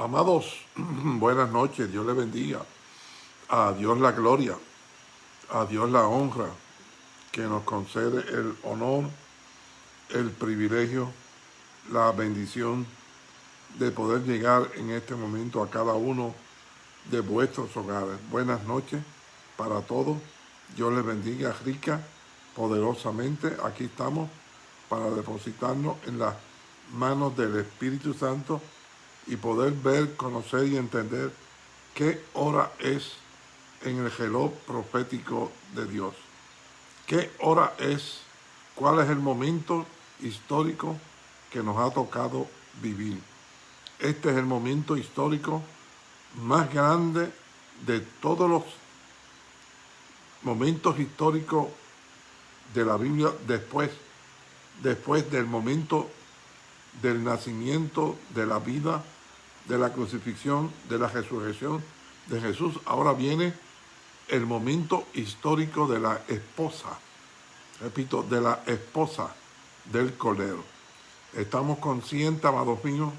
Amados, buenas noches, Dios le bendiga. A Dios la gloria, a Dios la honra, que nos concede el honor, el privilegio, la bendición de poder llegar en este momento a cada uno de vuestros hogares. Buenas noches para todos. Dios les bendiga rica, poderosamente. Aquí estamos para depositarnos en las manos del Espíritu Santo y poder ver, conocer y entender qué hora es en el reloj profético de Dios. ¿Qué hora es? ¿Cuál es el momento histórico que nos ha tocado vivir? Este es el momento histórico más grande de todos los momentos históricos de la Biblia después, después del momento del nacimiento, de la vida, de la crucifixión, de la resurrección de Jesús. Ahora viene el momento histórico de la esposa, repito, de la esposa del Cordero. Estamos conscientes, amados míos,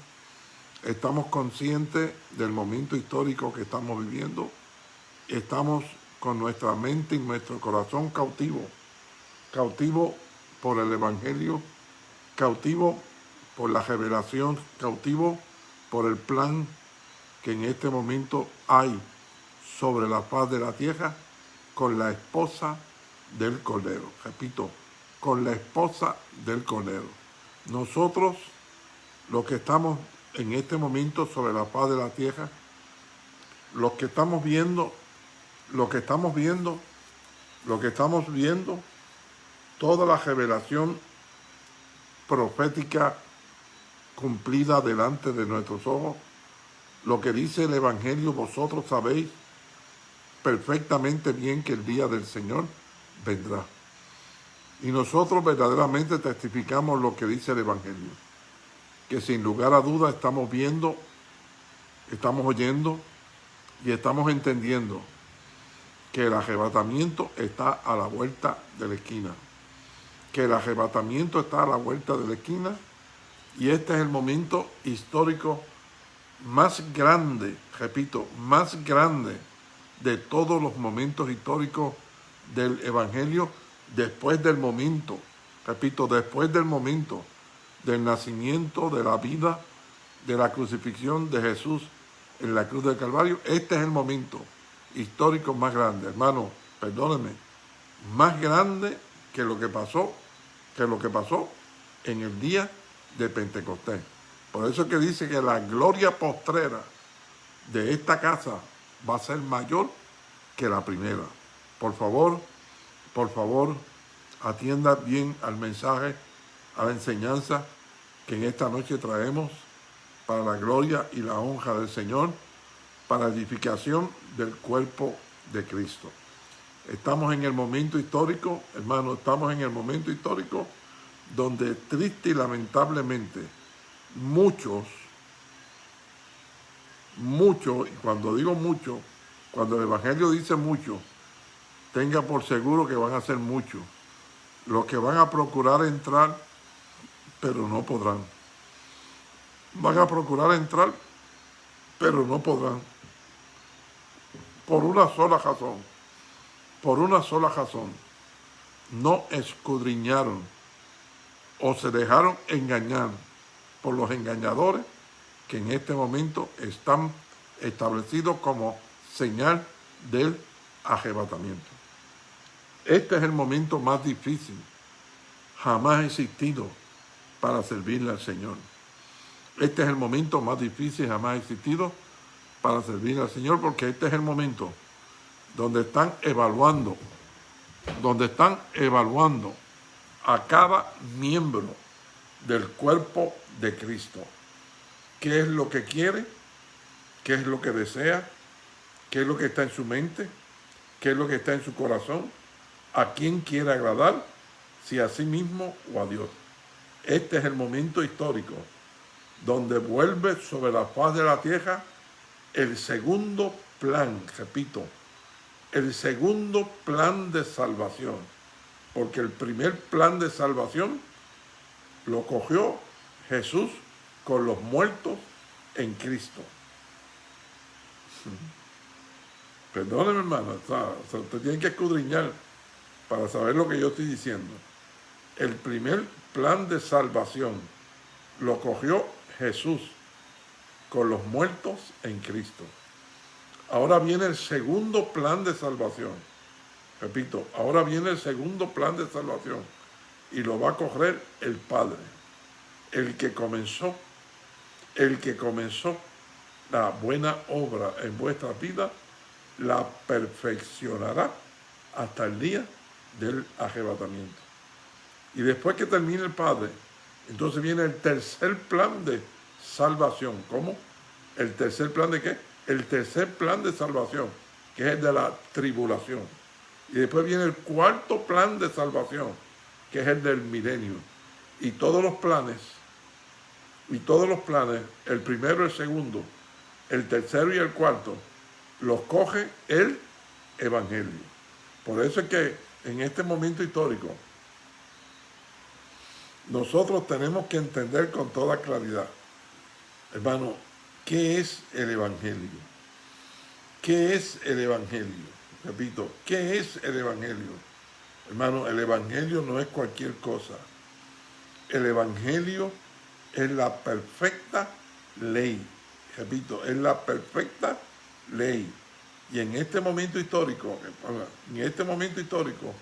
estamos conscientes del momento histórico que estamos viviendo. Estamos con nuestra mente y nuestro corazón cautivo, cautivo por el Evangelio, cautivo por la revelación, cautivo por el plan que en este momento hay sobre la paz de la tierra con la esposa del Cordero. Repito, con la esposa del Cordero. Nosotros, los que estamos en este momento sobre la paz de la tierra, los que estamos viendo, lo que estamos viendo, lo que estamos viendo, toda la revelación profética cumplida delante de nuestros ojos. Lo que dice el Evangelio, vosotros sabéis perfectamente bien que el día del Señor vendrá. Y nosotros verdaderamente testificamos lo que dice el Evangelio. Que sin lugar a duda estamos viendo, estamos oyendo y estamos entendiendo que el arrebatamiento está a la vuelta de la esquina. Que el arrebatamiento está a la vuelta de la esquina y este es el momento histórico más grande, repito, más grande de todos los momentos históricos del Evangelio después del momento, repito, después del momento del nacimiento, de la vida, de la crucifixión de Jesús en la cruz del Calvario. Este es el momento histórico más grande, hermano, perdóneme, más grande que lo que pasó, que lo que pasó en el día de Pentecostés. Por eso es que dice que la gloria postrera de esta casa va a ser mayor que la primera. Por favor, por favor, atienda bien al mensaje, a la enseñanza que en esta noche traemos para la gloria y la honra del Señor, para edificación del cuerpo de Cristo. Estamos en el momento histórico, hermano, estamos en el momento histórico donde triste y lamentablemente muchos, muchos, y cuando digo muchos, cuando el Evangelio dice mucho, tenga por seguro que van a ser muchos, los que van a procurar entrar, pero no podrán. Van a procurar entrar, pero no podrán. Por una sola razón, por una sola razón, no escudriñaron o se dejaron engañar por los engañadores que en este momento están establecidos como señal del arrebatamiento. Este es el momento más difícil jamás existido para servirle al Señor. Este es el momento más difícil jamás existido para servirle al Señor porque este es el momento donde están evaluando, donde están evaluando a cada miembro del cuerpo de Cristo. ¿Qué es lo que quiere? ¿Qué es lo que desea? ¿Qué es lo que está en su mente? ¿Qué es lo que está en su corazón? ¿A quién quiere agradar? Si a sí mismo o a Dios. Este es el momento histórico donde vuelve sobre la faz de la tierra el segundo plan, repito, el segundo plan de salvación porque el primer plan de salvación lo cogió Jesús con los muertos en Cristo. Perdóneme, hermano, usted tiene que escudriñar para saber lo que yo estoy diciendo. El primer plan de salvación lo cogió Jesús con los muertos en Cristo. Ahora viene el segundo plan de salvación. Repito, ahora viene el segundo plan de salvación y lo va a coger el Padre, el que comenzó, el que comenzó la buena obra en vuestra vida, la perfeccionará hasta el día del arrebatamiento. Y después que termine el Padre, entonces viene el tercer plan de salvación. ¿Cómo? ¿El tercer plan de qué? El tercer plan de salvación, que es el de la tribulación. Y después viene el cuarto plan de salvación, que es el del milenio. Y todos los planes, y todos los planes, el primero, el segundo, el tercero y el cuarto, los coge el Evangelio. Por eso es que en este momento histórico, nosotros tenemos que entender con toda claridad, hermano, ¿qué es el Evangelio? ¿Qué es el Evangelio? Repito, ¿qué es el Evangelio? Hermano, el Evangelio no es cualquier cosa. El Evangelio es la perfecta ley. Repito, es la perfecta ley. Y en este momento histórico, en este momento histórico,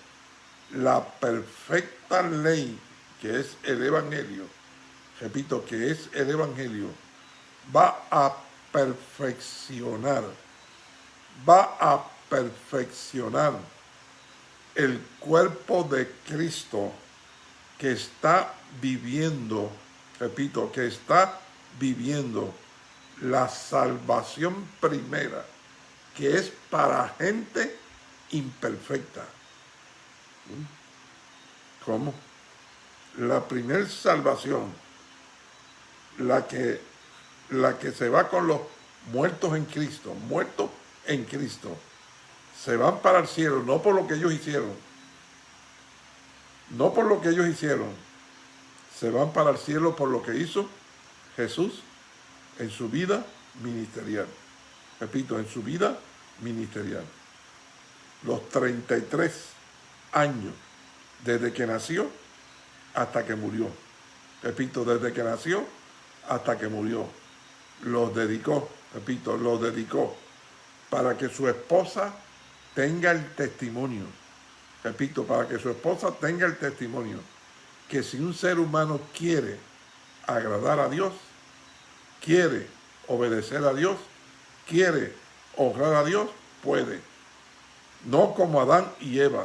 la perfecta ley que es el Evangelio, repito, que es el Evangelio, va a perfeccionar, va a perfeccionar el cuerpo de Cristo que está viviendo, repito, que está viviendo la salvación primera, que es para gente imperfecta. ¿Cómo? la primer salvación, la que, la que se va con los muertos en Cristo, muertos en Cristo, se van para el cielo, no por lo que ellos hicieron, no por lo que ellos hicieron, se van para el cielo por lo que hizo Jesús en su vida ministerial. Repito, en su vida ministerial. Los 33 años desde que nació hasta que murió. Repito, desde que nació hasta que murió. Los dedicó, repito, los dedicó para que su esposa tenga el testimonio. Repito, para que su esposa tenga el testimonio que si un ser humano quiere agradar a Dios, quiere obedecer a Dios, quiere honrar a Dios, puede. No como Adán y Eva.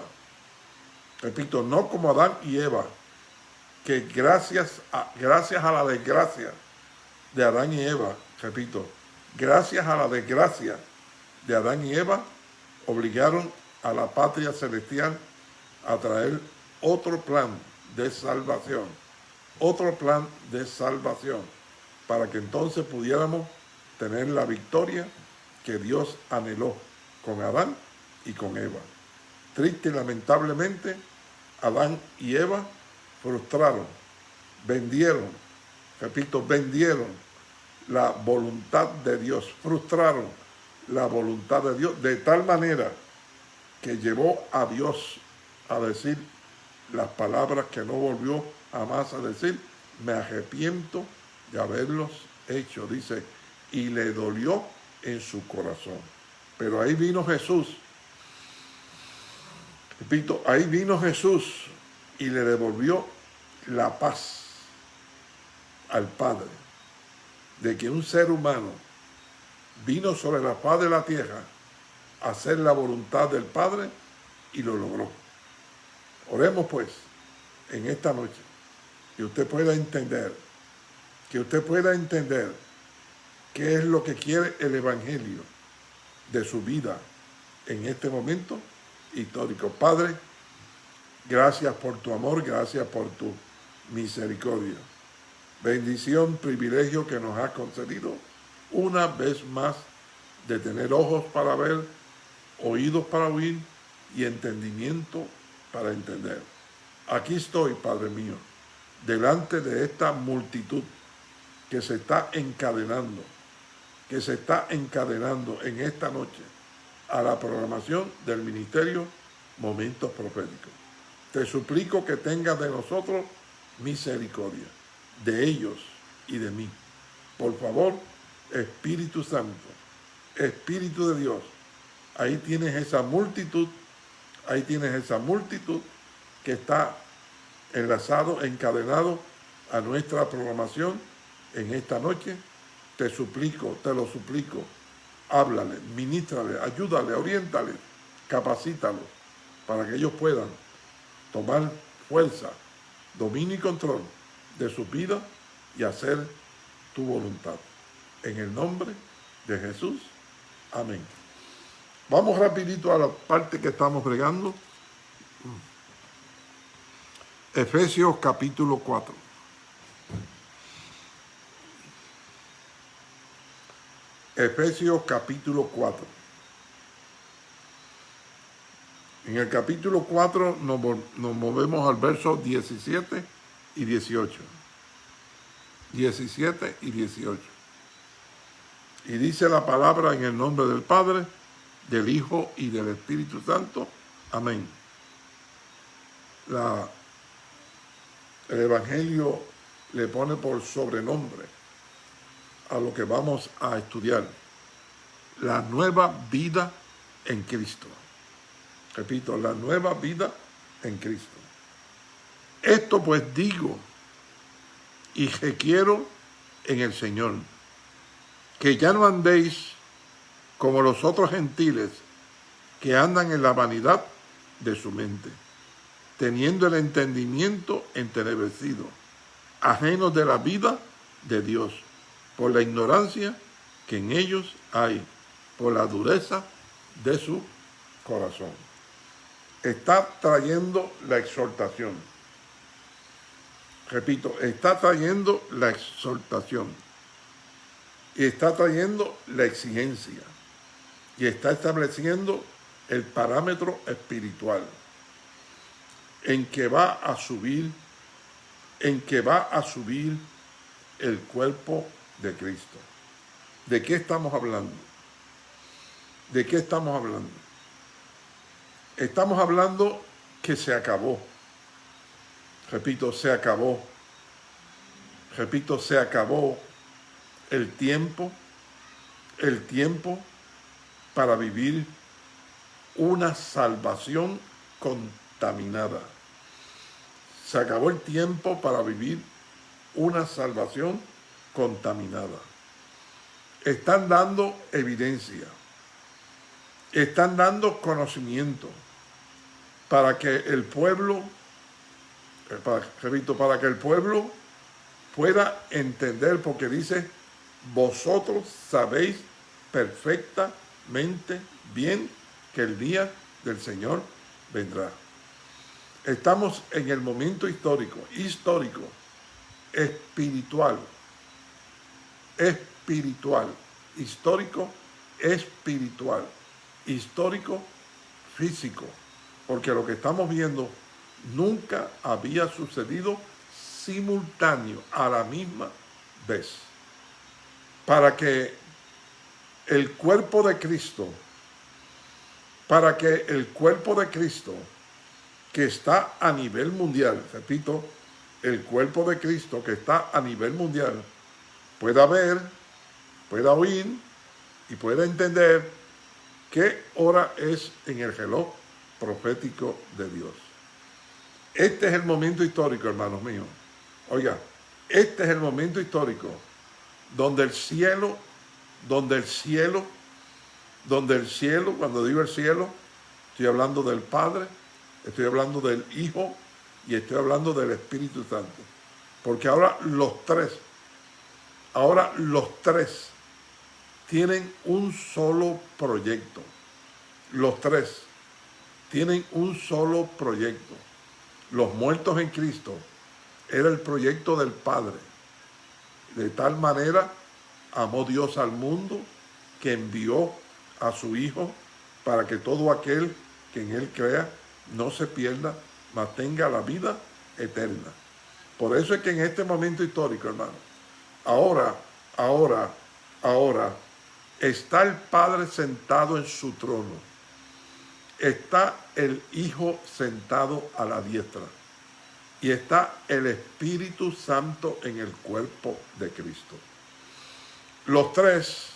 Repito, no como Adán y Eva, que gracias a, gracias a la desgracia de Adán y Eva, repito, gracias a la desgracia de Adán y Eva, obligaron a la patria celestial a traer otro plan de salvación, otro plan de salvación, para que entonces pudiéramos tener la victoria que Dios anheló con Adán y con Eva. Triste y lamentablemente, Adán y Eva frustraron, vendieron, repito, vendieron la voluntad de Dios, frustraron la voluntad de Dios de tal manera que llevó a Dios a decir las palabras que no volvió jamás a decir, me arrepiento de haberlos hecho, dice, y le dolió en su corazón. Pero ahí vino Jesús, repito, ahí vino Jesús y le devolvió la paz al Padre, de que un ser humano vino sobre la paz de la tierra a hacer la voluntad del Padre y lo logró. Oremos pues en esta noche que usted pueda entender, que usted pueda entender qué es lo que quiere el Evangelio de su vida en este momento histórico. Padre, gracias por tu amor, gracias por tu misericordia. Bendición, privilegio que nos ha concedido una vez más de tener ojos para ver, oídos para oír y entendimiento para entender. Aquí estoy, Padre mío, delante de esta multitud que se está encadenando que se está encadenando en esta noche a la programación del Ministerio Momentos Proféticos. Te suplico que tengas de nosotros misericordia, de ellos y de mí. Por favor, Espíritu Santo, Espíritu de Dios, ahí tienes esa multitud, ahí tienes esa multitud que está enlazado, encadenado a nuestra programación en esta noche. Te suplico, te lo suplico, háblale, ministrale, ayúdale, oriéntale, capacítalo para que ellos puedan tomar fuerza, dominio y control de su vida y hacer tu voluntad. En el nombre de Jesús. Amén. Vamos rapidito a la parte que estamos bregando. Efesios capítulo 4. Efesios capítulo 4. En el capítulo 4 nos, nos, movemos al verso 17 y 18. 17 y 18. Y dice la palabra en el nombre del Padre, del Hijo y del Espíritu Santo. Amén. La, el Evangelio le pone por sobrenombre a lo que vamos a estudiar. La nueva vida en Cristo. Repito, la nueva vida en Cristo. Esto pues digo y quiero en el Señor, que ya no andéis como los otros gentiles que andan en la vanidad de su mente, teniendo el entendimiento entenebrecido, ajenos de la vida de Dios, por la ignorancia que en ellos hay, por la dureza de su corazón. Está trayendo la exhortación. Repito, está trayendo la exhortación. Y está trayendo la exigencia y está estableciendo el parámetro espiritual en que va a subir, en que va a subir el cuerpo de Cristo. ¿De qué estamos hablando? ¿De qué estamos hablando? Estamos hablando que se acabó. Repito, se acabó. Repito, se acabó el tiempo, el tiempo para vivir una salvación contaminada. Se acabó el tiempo para vivir una salvación contaminada. Están dando evidencia, están dando conocimiento para que el pueblo, eh, para, repito, para que el pueblo pueda entender, porque dice, vosotros sabéis perfectamente mente bien que el día del Señor vendrá. Estamos en el momento histórico, histórico, espiritual, espiritual, histórico, espiritual, histórico, físico, porque lo que estamos viendo nunca había sucedido simultáneo a la misma vez. Para que el cuerpo de Cristo, para que el cuerpo de Cristo, que está a nivel mundial, repito, el cuerpo de Cristo que está a nivel mundial, pueda ver, pueda oír y pueda entender qué hora es en el reloj profético de Dios. Este es el momento histórico, hermanos míos. Oiga, este es el momento histórico donde el cielo donde el cielo, donde el cielo, cuando digo el cielo, estoy hablando del Padre, estoy hablando del Hijo y estoy hablando del Espíritu Santo. Porque ahora los tres, ahora los tres tienen un solo proyecto. Los tres tienen un solo proyecto. Los muertos en Cristo era el proyecto del Padre. De tal manera amó Dios al mundo que envió a su Hijo para que todo aquel que en Él crea no se pierda, mas tenga la vida eterna. Por eso es que en este momento histórico, hermano, ahora, ahora, ahora, está el Padre sentado en su trono, está el Hijo sentado a la diestra y está el Espíritu Santo en el cuerpo de Cristo. Los tres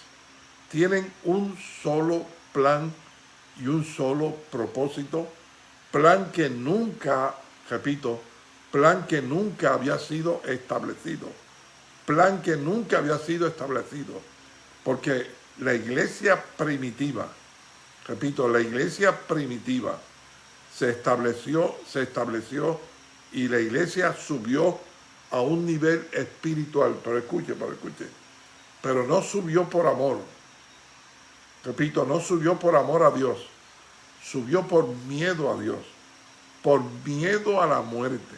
tienen un solo plan y un solo propósito, plan que nunca, repito, plan que nunca había sido establecido, plan que nunca había sido establecido, porque la iglesia primitiva, repito, la iglesia primitiva se estableció, se estableció y la iglesia subió a un nivel espiritual, pero escuche, pero escuche, pero no subió por amor, repito, no subió por amor a Dios, subió por miedo a Dios, por miedo a la muerte,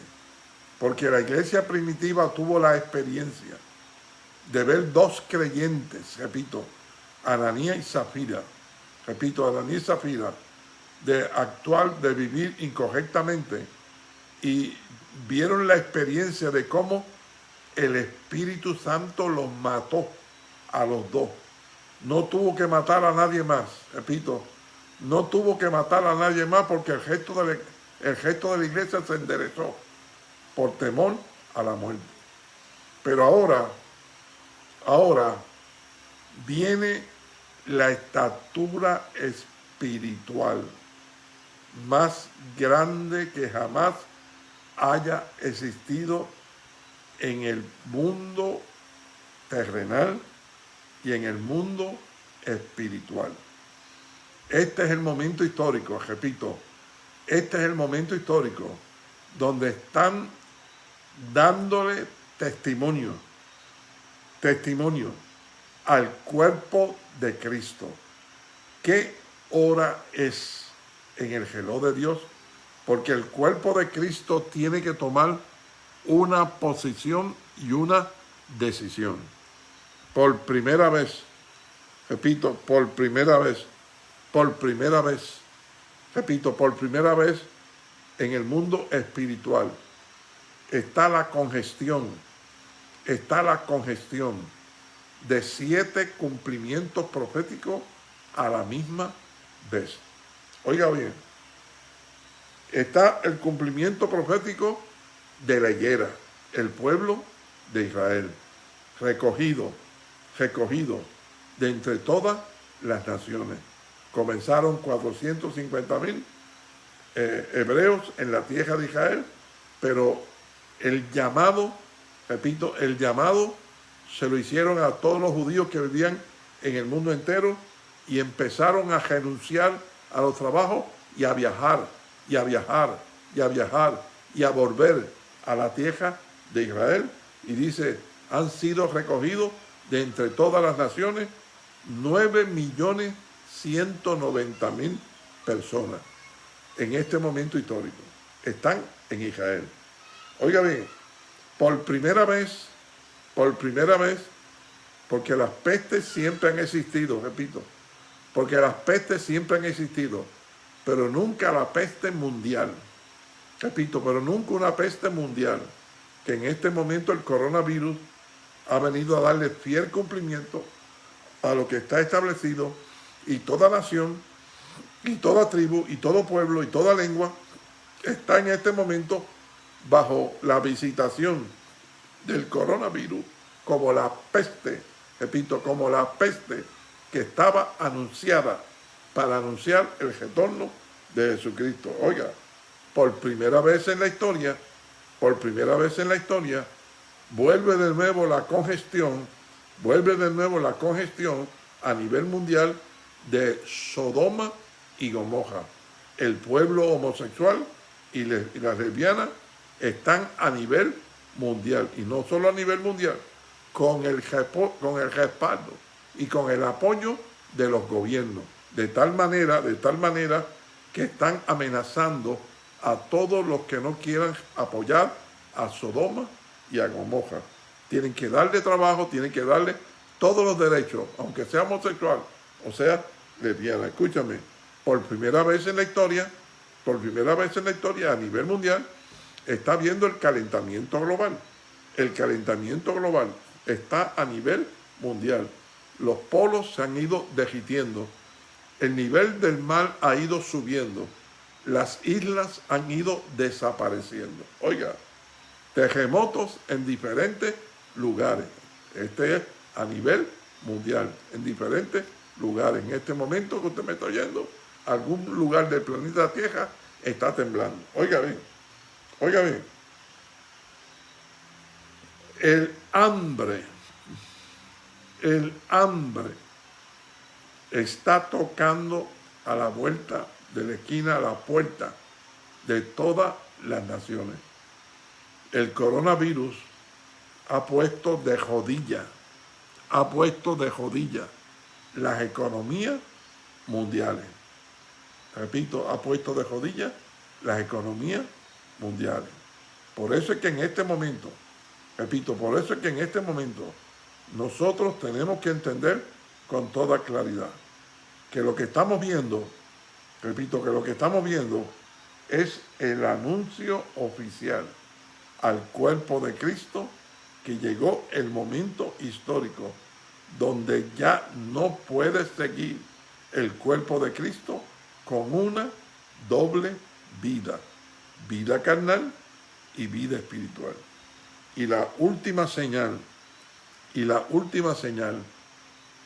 porque la iglesia primitiva tuvo la experiencia de ver dos creyentes, repito, Ananía y Zafira, repito, Ananía y Zafira, de actuar, de vivir incorrectamente y vieron la experiencia de cómo el Espíritu Santo los mató a los dos. No tuvo que matar a nadie más, repito, no tuvo que matar a nadie más porque el gesto de la, el gesto de la iglesia se enderezó por temor a la muerte. Pero ahora, ahora viene la estatura espiritual más grande que jamás haya existido en el mundo terrenal y en el mundo espiritual. Este es el momento histórico, repito, este es el momento histórico donde están dándole testimonio, testimonio al cuerpo de Cristo. ¿Qué hora es en el reloj de Dios? Porque el cuerpo de Cristo tiene que tomar una posición y una decisión. Por primera vez, repito, por primera vez, por primera vez, repito, por primera vez en el mundo espiritual está la congestión, está la congestión de siete cumplimientos proféticos a la misma vez. Oiga bien, está el cumplimiento profético de la higuera, el pueblo de Israel, recogido, recogido de entre todas las naciones. Comenzaron 450 mil eh, hebreos en la tierra de Israel, pero el llamado, repito, el llamado se lo hicieron a todos los judíos que vivían en el mundo entero y empezaron a renunciar a los trabajos y a viajar, y a viajar, y a viajar, y a volver a la tierra de Israel. Y dice, han sido recogidos de entre todas las naciones 9 millones 190 mil personas en este momento histórico. Están en Israel. Oiga bien, por primera vez por primera vez, porque las pestes siempre han existido, repito, porque las pestes siempre han existido, pero nunca la peste mundial. Repito, pero nunca una peste mundial, que en este momento el coronavirus ha venido a darle fiel cumplimiento a lo que está establecido y toda nación y toda tribu y todo pueblo y toda lengua está en este momento bajo la visitación del coronavirus como la peste, repito, como la peste que estaba anunciada para anunciar el retorno de Jesucristo. Oiga, por primera vez en la historia, por primera vez en la historia, vuelve de nuevo la congestión, vuelve de nuevo la congestión a nivel mundial de Sodoma y Gomorra. El pueblo homosexual y, las lesbianas están a nivel mundial, y no solo a nivel mundial, con el, con el respaldo y con el apoyo de los gobiernos, de tal manera, de tal manera que están amenazando a todos los que no quieran apoyar a Sodoma y a Gomorra. Tienen que darle trabajo, tienen que darle todos los derechos, aunque sea homosexual, o sea, lesbiana. Escúchame, por primera vez en la historia, por primera vez en la historia a nivel mundial, está viendo el calentamiento global. El calentamiento global está a nivel mundial. los polos se han ido derritiendo, el nivel del mar ha ido subiendo, las islas han ido desapareciendo. Oiga, terremotos en diferentes lugares. Este es a nivel mundial, en diferentes lugares. En este momento que usted me está oyendo, algún lugar del planeta Tierra está temblando. Oiga bien, oiga bien. El hambre, el hambre está tocando a la vuelta de la esquina, a la puerta de todas las naciones. El coronavirus ha puesto de jodilla, ha puesto de jodilla las economías mundiales. Repito, ha puesto de jodilla las economías mundiales. Por eso es que en este momento, repito, por eso es que en este momento nosotros tenemos que entender con toda claridad que lo que estamos viendo, repito, que lo que estamos viendo es el anuncio oficial al cuerpo de Cristo que llegó el momento histórico donde ya no puede seguir el cuerpo de Cristo con una doble vida, vida carnal y vida espiritual. Y la última señal, y la última señal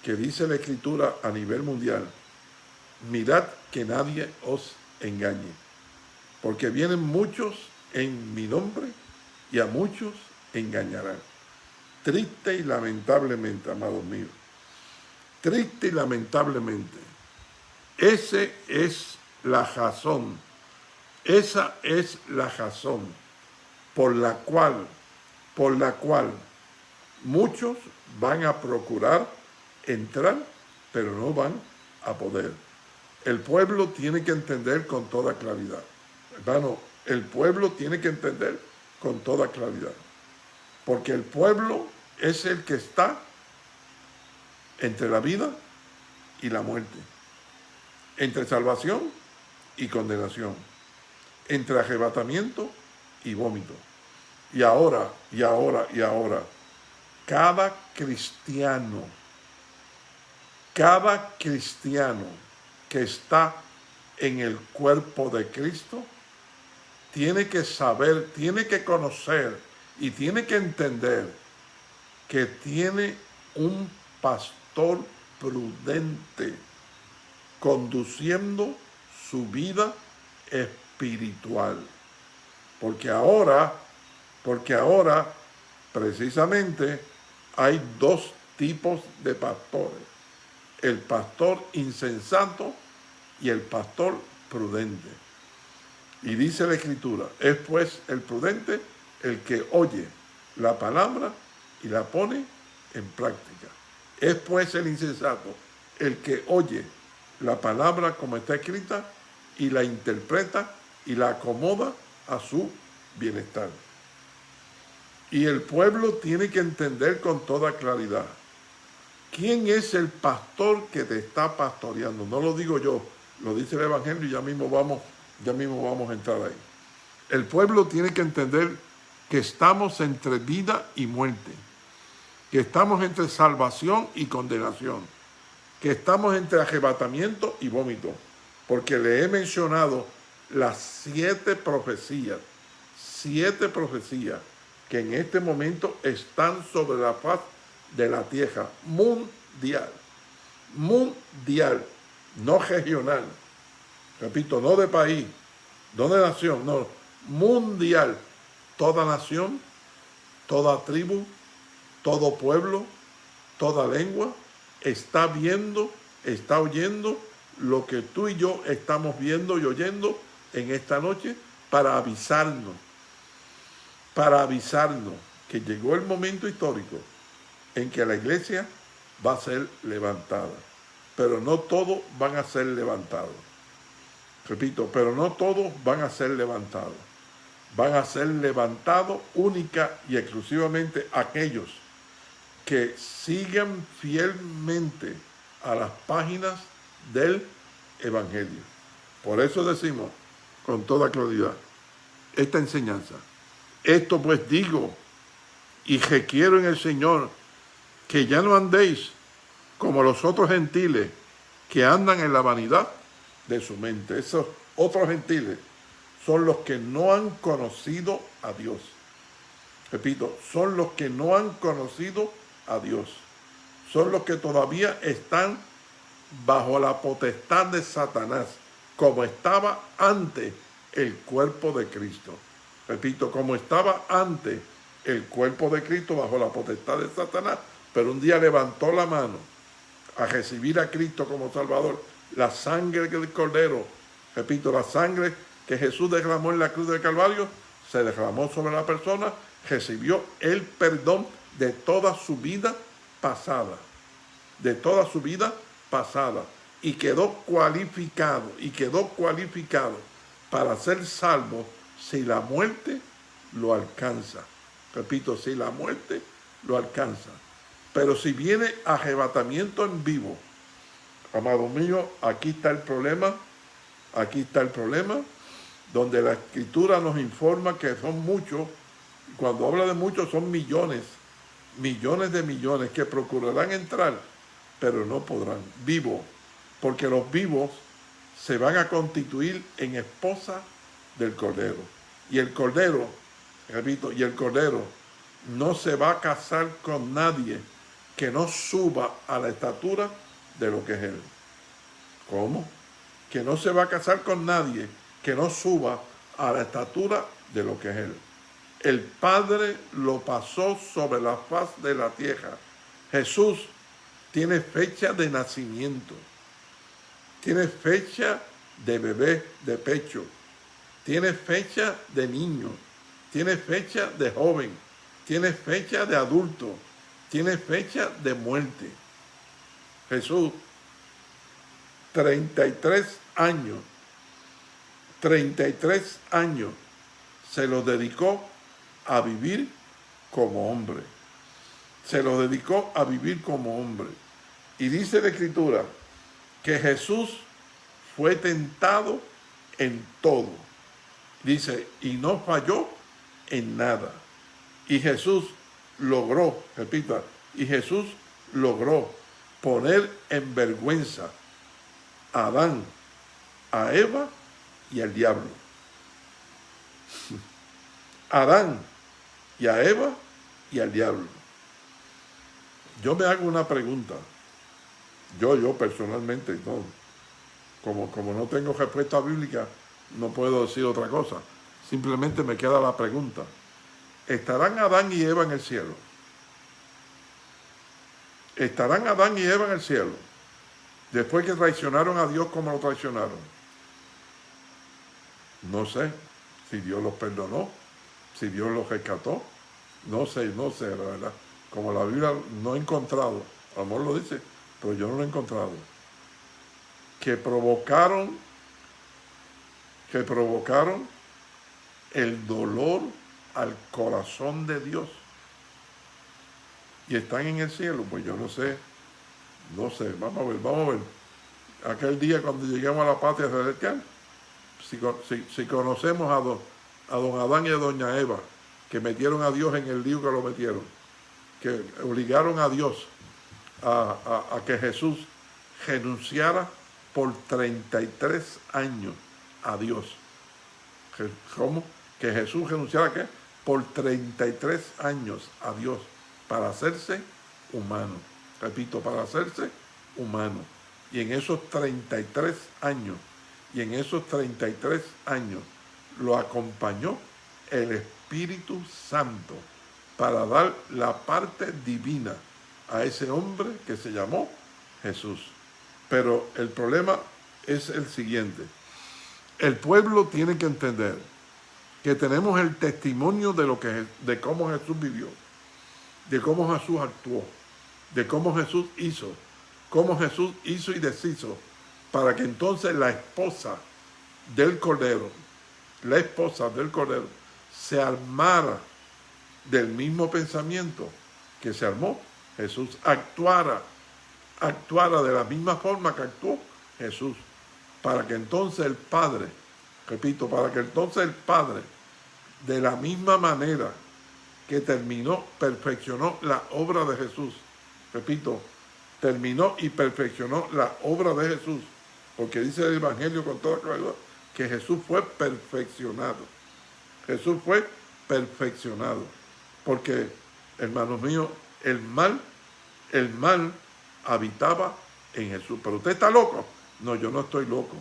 que dice la Escritura a nivel mundial, mirad que nadie os engañe, porque vienen muchos en mi nombre y a muchos engañarán. Triste y lamentablemente, amados míos, triste y lamentablemente, ese es la razón, esa es la razón por la cual, por la cual muchos van a procurar entrar, pero no van a poder. El pueblo tiene que entender con toda claridad. Hermano, el pueblo tiene que entender con toda claridad. Porque el pueblo es el que está entre la vida y la muerte. Entre salvación y condenación. Entre arrebatamiento y vómito. Y ahora, y ahora, y ahora, cada cristiano, cada cristiano que está en el cuerpo de Cristo, tiene que saber, tiene que conocer y tiene que entender que tiene un pastor prudente conduciendo su vida espiritual. Porque ahora, porque ahora precisamente hay dos tipos de pastores. El pastor insensato y el pastor prudente. Y dice la Escritura, es pues el prudente el que oye la palabra y la pone en práctica. Es pues el insensato el que oye la palabra como está escrita y la interpreta y la acomoda a su bienestar. Y el pueblo tiene que entender con toda claridad quién es el pastor que te está pastoreando. No lo digo yo, lo dice el Evangelio y ya mismo vamos, ya mismo vamos a entrar ahí. El pueblo tiene que entender que estamos entre vida y muerte, que estamos entre salvación y condenación, que estamos entre arrebatamiento y vómito, porque le he mencionado las siete profecías, siete profecías que en este momento están sobre la faz de la tierra mundial, mundial, no regional, repito, no de país, no de nación, no, mundial, toda nación, toda tribu, todo pueblo, toda lengua, está viendo, está oyendo lo que tú y yo estamos viendo y oyendo en esta noche para avisarnos, para avisarnos que llegó el momento histórico en que la iglesia va a ser levantada. Pero no todos van a ser levantados. Repito, pero no todos van a ser levantados van a ser levantados única y exclusivamente aquellos que sigan fielmente a las páginas del Evangelio. Por eso decimos con toda claridad esta enseñanza. Esto pues digo y requiero en el Señor que ya no andéis como los otros gentiles que andan en la vanidad de su mente. Esos otros gentiles son los que no han conocido a Dios. Repito, son los que no han conocido a Dios. Son los que todavía están bajo la potestad de Satanás, como estaba antes el cuerpo de Cristo. Repito, como estaba antes el cuerpo de Cristo bajo la potestad de Satanás, pero un día levantó la mano a recibir a Cristo como Salvador, la sangre del Cordero, repito, la sangre que Jesús derramó en la cruz del Calvario, se derramó sobre la persona, recibió el perdón de toda su vida pasada, de toda su vida pasada, y quedó cualificado, y quedó cualificado para ser salvo si la muerte lo alcanza. Repito, si la muerte lo alcanza. Pero si viene arrebatamiento en vivo, amado mío, aquí está el problema, aquí está el problema, donde la escritura nos informa que son muchos, cuando habla de muchos son millones, millones de millones que procurarán entrar, pero no podrán, vivos, porque los vivos se van a constituir en esposa del Cordero. Y el Cordero, repito, y el Cordero no se va a casar con nadie que no suba a la estatura de lo que es Él. ¿Cómo? Que no se va a casar con nadie que no suba a la estatura de lo que es Él. El Padre lo pasó sobre la faz de la tierra. Jesús tiene fecha de nacimiento. Tiene fecha de bebé de pecho. Tiene fecha de niño. Tiene fecha de joven. Tiene fecha de adulto. Tiene fecha de muerte. Jesús, 33 años, 33 años se lo dedicó a vivir como hombre. Se lo dedicó a vivir como hombre. Y dice la Escritura, que Jesús fue tentado en todo. Dice, y no falló en nada. Y Jesús logró, repita, y Jesús logró poner en vergüenza a Adán, a Eva y al diablo. Adán y a Eva y al diablo. Yo me hago una pregunta. Yo, yo personalmente, no, como, como no tengo respuesta bíblica, no puedo decir otra cosa. Simplemente me queda la pregunta. ¿Estarán Adán y Eva en el cielo? ¿Estarán Adán y Eva en el cielo? Después que traicionaron a Dios como lo traicionaron. No sé si Dios los perdonó, si Dios los rescató. No sé, no sé, la verdad. Como la Biblia no he encontrado, amor lo dice, pero yo no lo he encontrado, que provocaron, que provocaron el dolor al corazón de Dios y están en el cielo, pues yo no sé, no sé, vamos a ver, vamos a ver. Aquel día cuando lleguemos a la patria celestial, si, si, conocemos a don, a don Adán y a doña Eva, que metieron a Dios en el lío que lo metieron, que obligaron a Dios a, que Jesús renunciara por 33 años a Dios. ¿Cómo? Que Jesús renunciara ¿qué? Por 33 años a Dios para hacerse humano. Repito, para hacerse humano. Y en esos 33 años, y en esos 33 años lo acompañó el Espíritu Santo para dar la parte divina a ese hombre que se llamó Jesús. Pero el problema es el siguiente. El pueblo tiene que entender que tenemos el testimonio de, lo que, de cómo Jesús vivió, de cómo Jesús actuó, de cómo Jesús hizo, cómo Jesús hizo y deshizo, para que entonces la esposa del Cordero, la esposa del Cordero, se armara del mismo pensamiento que se armó. Jesús actuara, actuara de la misma forma que actuó Jesús, para que entonces el Padre, repito, para que entonces el Padre, de la misma manera que terminó, perfeccionó la obra de Jesús, repito, terminó y perfeccionó la obra de Jesús. Porque dice el Evangelio con toda claridad que Jesús fue perfeccionado. Jesús fue perfeccionado. Porque, hermanos míos, el mal, el mal habitaba en Jesús. Pero usted está loco. No, yo no estoy loco.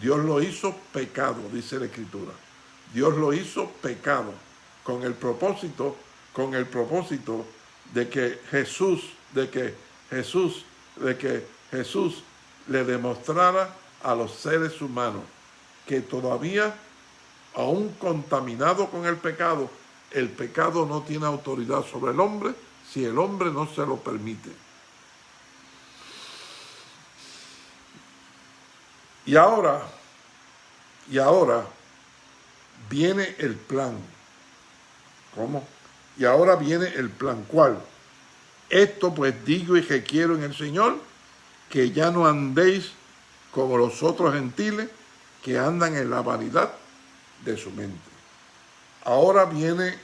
Dios lo hizo pecado, dice la Escritura. Dios lo hizo pecado con el propósito, con el propósito de que Jesús, de que Jesús, de que Jesús le demostrara a los seres humanos que todavía, aún contaminado con el pecado, el pecado no tiene autoridad sobre el hombre si el hombre no se lo permite. Y ahora, y ahora viene el plan. ¿Cómo? Y ahora viene el plan. ¿Cuál? Esto pues digo y que quiero en el Señor, que ya no andéis como los otros gentiles que andan en la vanidad de su mente. Ahora viene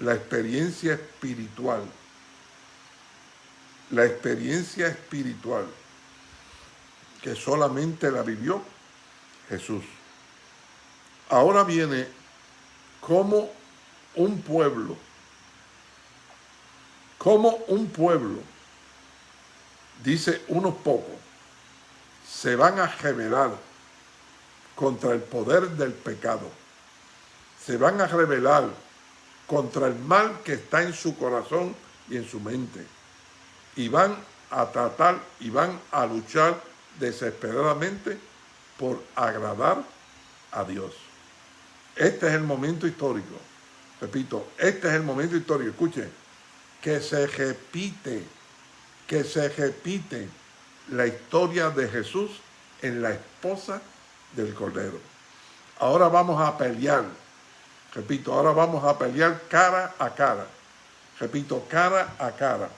la experiencia espiritual. La experiencia espiritual que solamente la vivió Jesús. Ahora viene como un pueblo, como un pueblo, dice unos pocos, se van a rebelar contra el poder del pecado. Se van a rebelar contra el mal que está en su corazón y en su mente. Y van a tratar y van a luchar desesperadamente por agradar a Dios. Este es el momento histórico. Repito, este es el momento histórico. Escuchen, que se repite, que se repite la historia de Jesús en la esposa del Cordero. Ahora vamos a pelear, repito, ahora vamos a pelear cara a cara, repito, cara a cara,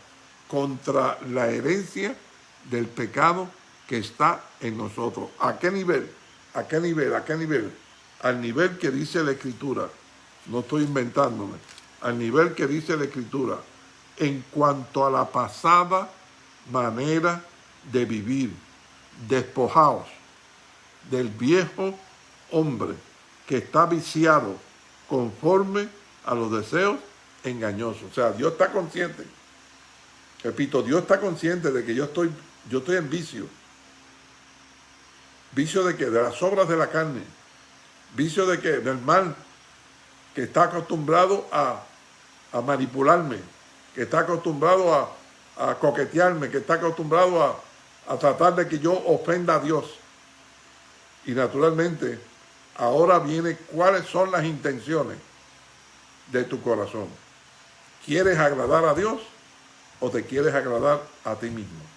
contra la herencia del pecado que está en nosotros. ¿A qué nivel? ¿A qué nivel? ¿A qué nivel? Al nivel que dice la Escritura. No estoy inventándome. Al nivel que dice la Escritura. En cuanto a la pasada manera de vivir, despojados del viejo hombre que está viciado conforme a los deseos engañosos. O sea, Dios está consciente. Repito, Dios está consciente de que yo estoy, yo estoy en vicio. ¿Vicio de qué? De las obras de la carne. ¿Vicio de qué? Del mal, que está acostumbrado a, manipularme, que está acostumbrado a, coquetearme, que está acostumbrado a, a tratar de que yo ofenda a Dios. Y naturalmente, ahora viene cuáles son las intenciones de tu corazón. ¿Quieres agradar a Dios o te quieres agradar a ti mismo?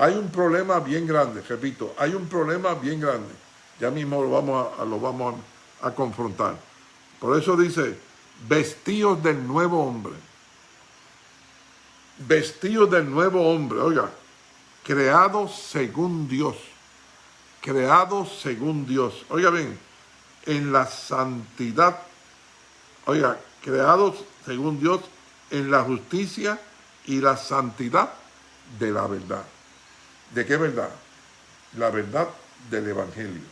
Hay un problema bien grande, repito, hay un problema bien grande. Ya mismo lo vamos a, lo vamos a, confrontar. Por eso dice, vestidos del nuevo hombre. Vestidos del nuevo hombre, oiga, creados según Dios. Creados según Dios. Oiga bien, en la santidad, oiga, creados según Dios en la justicia y la santidad de la verdad. ¿De qué verdad? La verdad del Evangelio.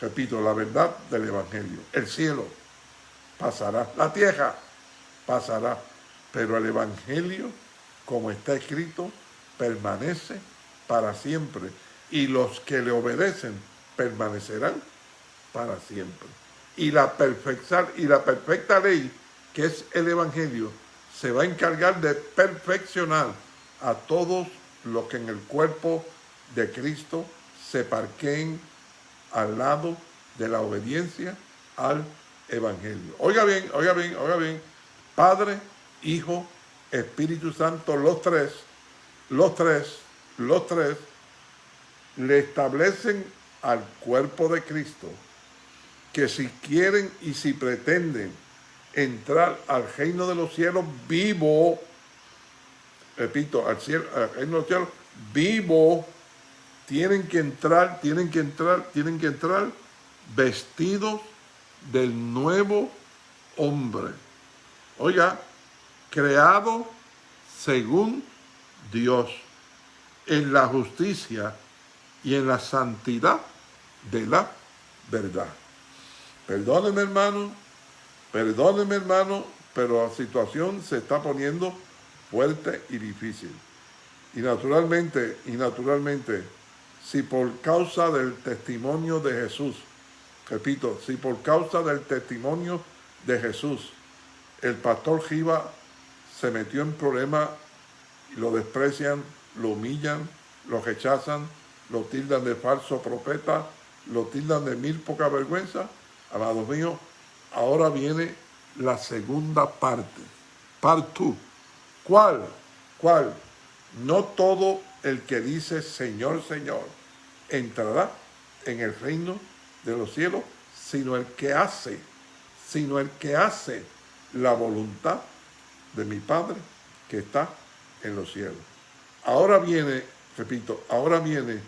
Repito, la verdad del Evangelio. El cielo pasará, la tierra pasará, pero el Evangelio, como está escrito, permanece para siempre. Y los que le obedecen permanecerán para siempre. Y la, perfecta, y la perfecta ley, que es el Evangelio, se va a encargar de perfeccionar a todos los que en el cuerpo de Cristo se parqueen al lado de la obediencia al Evangelio. Oiga bien, oiga bien, oiga bien. Padre, Hijo, Espíritu Santo, los tres, los tres, los tres, le establecen al cuerpo de Cristo que si quieren y si pretenden entrar al reino de los cielos vivo, repito, al cielo, en los cielos, vivo, tienen que entrar, tienen que entrar, tienen que entrar vestidos del nuevo hombre. Oiga, creado según Dios, en la justicia y en la santidad de la verdad. Perdóneme hermano, perdóneme hermano, pero la situación se está poniendo fuerte y difícil. Y naturalmente, y naturalmente, si por causa del testimonio de Jesús, repito, si por causa del testimonio de Jesús, el pastor Giva se metió en problemas lo desprecian, lo humillan, lo rechazan, lo tildan de falso profeta, lo tildan de mil poca vergüenza, amados míos, ahora viene la segunda parte, part 2. ¿Cuál? ¿Cuál? No todo el que dice Señor, Señor, entrará en el reino de los cielos, sino el que hace, sino el que hace la voluntad de mi Padre que está en los cielos. Ahora viene, repito, ahora viene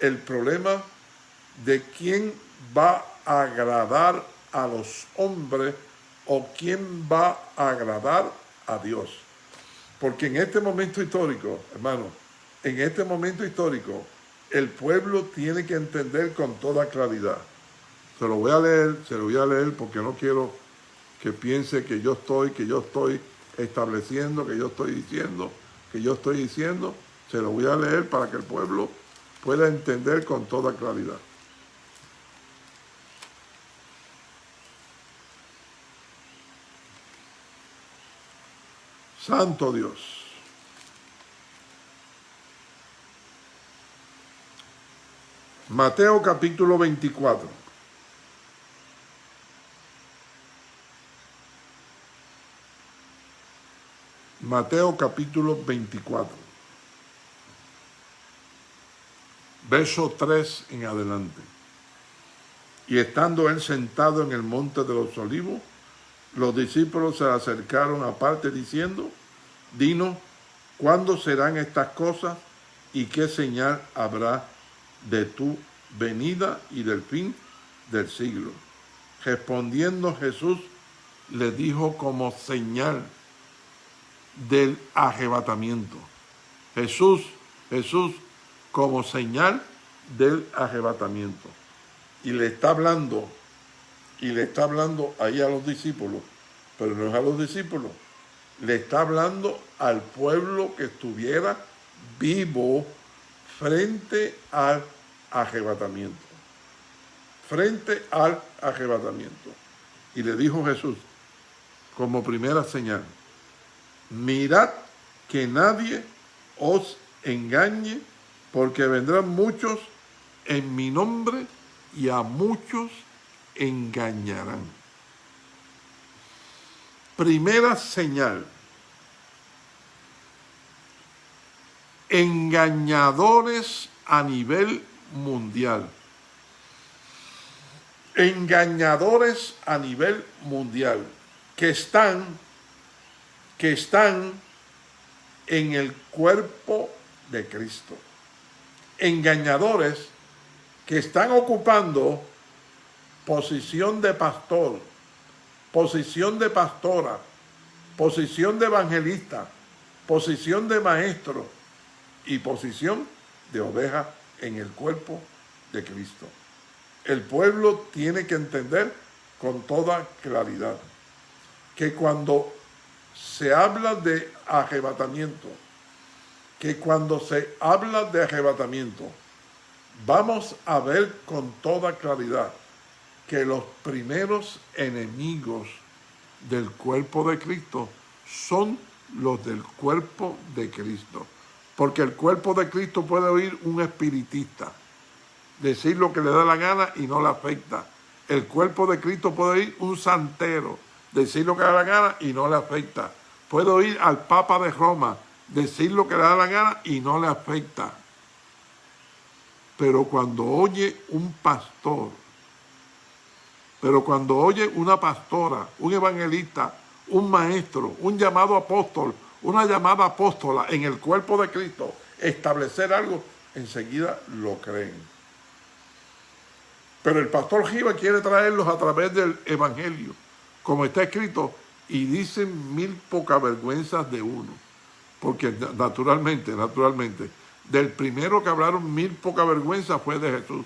el problema de quién va a agradar a los hombres o quién va a agradar a Dios. Porque en este momento histórico, hermano, en este momento histórico, el pueblo tiene que entender con toda claridad. Se lo voy a leer, se lo voy a leer porque no quiero que piense que yo estoy, que yo estoy estableciendo, que yo estoy diciendo, que yo estoy diciendo. Se lo voy a leer para que el pueblo pueda entender con toda claridad. Santo Dios. Mateo capítulo 24. Mateo capítulo 24. Verso 3 en adelante. Y estando él sentado en el monte de los olivos, los discípulos se acercaron aparte diciendo, dinos, ¿cuándo serán estas cosas y qué señal habrá de tu venida y del fin del siglo? Respondiendo Jesús le dijo como señal del arrebatamiento. Jesús, Jesús como señal del arrebatamiento. Y le está hablando y le está hablando ahí a los discípulos, pero no es a los discípulos, le está hablando al pueblo que estuviera vivo frente al arrebatamiento. Frente al arrebatamiento. Y le dijo Jesús, como primera señal, mirad que nadie os engañe, porque vendrán muchos en mi nombre y a muchos engañarán. Primera señal. Engañadores a nivel mundial. Engañadores a nivel mundial que están que están en el cuerpo de Cristo. Engañadores que están ocupando posición de pastor, posición de pastora, posición de evangelista, posición de maestro y posición de oveja en el cuerpo de Cristo. El pueblo tiene que entender con toda claridad que cuando se habla de arrebatamiento, que cuando se habla de arrebatamiento, vamos a ver con toda claridad que los primeros enemigos del cuerpo de Cristo son los del cuerpo de Cristo. Porque el cuerpo de Cristo puede oír un espiritista, decir lo que le da la gana y no le afecta. El cuerpo de Cristo puede oír un santero, decir lo que le da la gana y no le afecta. Puede oír al Papa de Roma, decir lo que le da la gana y no le afecta. Pero cuando oye un pastor pero cuando oye una pastora, un evangelista, un maestro, un llamado apóstol, una llamada apóstola en el cuerpo de Cristo, establecer algo, enseguida lo creen. Pero el pastor Giva quiere traerlos a través del evangelio, como está escrito, y dicen mil pocas vergüenzas de uno. porque naturalmente, naturalmente, del primero que hablaron mil poca vergüenza fue de Jesús.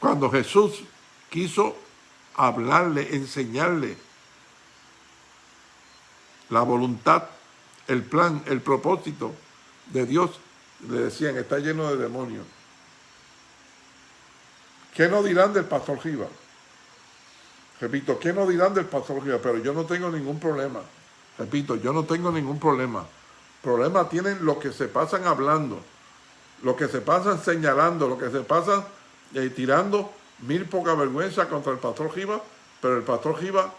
Cuando Jesús quiso hablarle, enseñarle la voluntad, el plan, el propósito de Dios, le decían, está lleno de demonios. ¿Qué no dirán del pastor Giva? Repito, ¿qué no dirán del pastor Giva? Pero yo no tengo ningún problema. Repito, yo no tengo ningún problema. Problema tienen los que se pasan hablando, los que se pasan señalando, los que se pasan eh, tirando mil poca vergüenza contra el pastor Giva, pero el pastor Giva,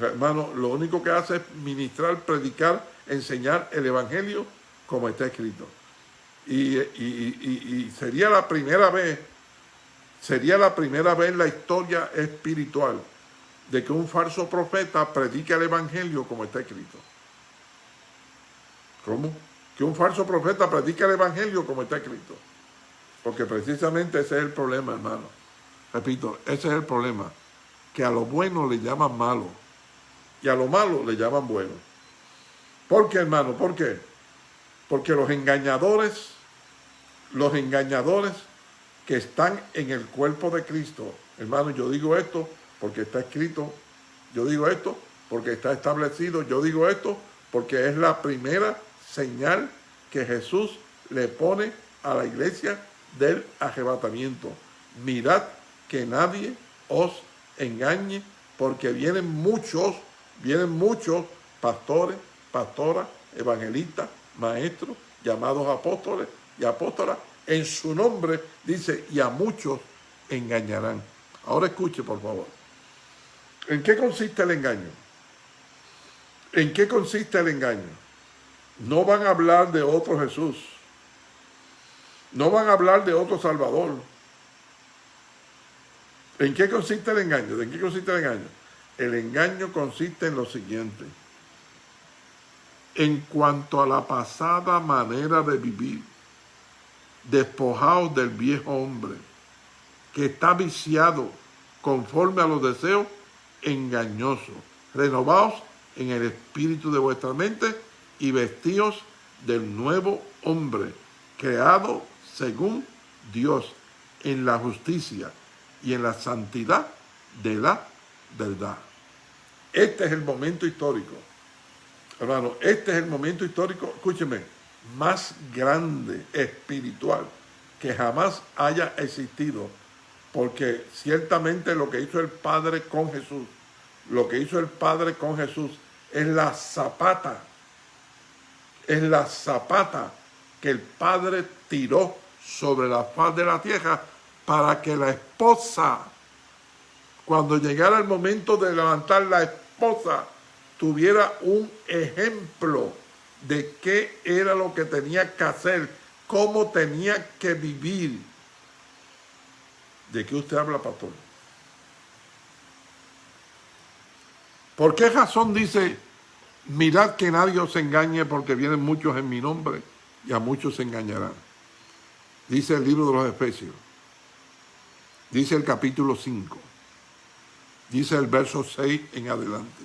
hermano, lo único que hace es ministrar, predicar, enseñar el Evangelio como está escrito. Y, y, sería la primera vez, sería la primera vez en la historia espiritual de que un falso profeta predique el Evangelio como está escrito. ¿Cómo? Que un falso profeta predique el Evangelio como está escrito. Porque precisamente ese es el problema, hermano. Repito, ese es el problema. Que a lo bueno le llaman malo. Y a lo malo le llaman bueno. ¿Por qué, hermano? ¿Por qué? Porque los engañadores, los engañadores que están en el cuerpo de Cristo, hermano, yo digo esto porque está escrito, yo digo esto porque está establecido, yo digo esto porque es la primera señal que Jesús le pone a la iglesia del arrebatamiento. Mirad que nadie os engañe, porque vienen muchos, vienen muchos pastores, pastoras, evangelistas, maestros, llamados apóstoles y apóstolas, en su nombre, dice, y a muchos engañarán. Ahora escuche, por favor. ¿En qué consiste el engaño? ¿En qué consiste el engaño? No van a hablar de otro Jesús. No van a hablar de otro Salvador. ¿En qué consiste el engaño? ¿En qué consiste el engaño? El engaño consiste en lo siguiente. En cuanto a la pasada manera de vivir, despojados del viejo hombre, que está viciado conforme a los deseos engañosos, renovados en el espíritu de vuestra mente y vestidos del nuevo hombre, creado según Dios en la justicia y en la santidad de la verdad. Este es el momento histórico. Hermano, este es el momento histórico, escúcheme, más grande, espiritual, que jamás haya existido. Porque ciertamente lo que hizo el Padre con Jesús, lo que hizo el Padre con Jesús es la zapata, es la zapata que el Padre tiró sobre la faz de la tierra para que la esposa, cuando llegara el momento de levantar la esposa, tuviera un ejemplo de qué era lo que tenía que hacer, cómo tenía que vivir. ¿De qué usted habla, pastor? ¿Por qué razón dice, mirad que nadie os engañe porque vienen muchos en mi nombre y a muchos se engañarán? Dice el libro de los Efesios. Dice el capítulo 5. Dice el verso 6 en adelante.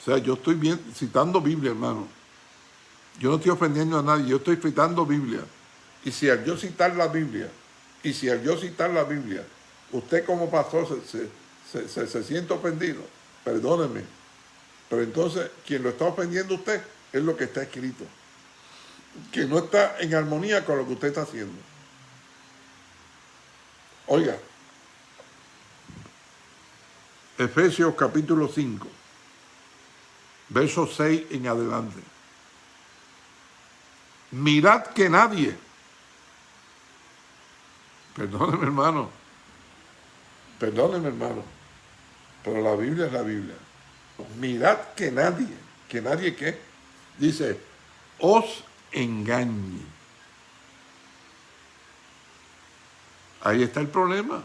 O sea, yo estoy bien, citando Biblia, hermano. Yo no estoy ofendiendo a nadie, yo estoy citando Biblia. Y si al yo citar la Biblia, y si al yo citar la Biblia, usted como pastor se, se siente ofendido, perdóneme. Pero entonces, quien lo está ofendiendo usted es lo que está escrito que no está en armonía con lo que usted está haciendo. Oiga, Efesios capítulo 5, verso 6 en adelante. Mirad que nadie, perdóneme hermano, perdóneme hermano, pero la Biblia es la Biblia. Mirad que nadie, que nadie qué, dice, os engañe. Ahí está el problema.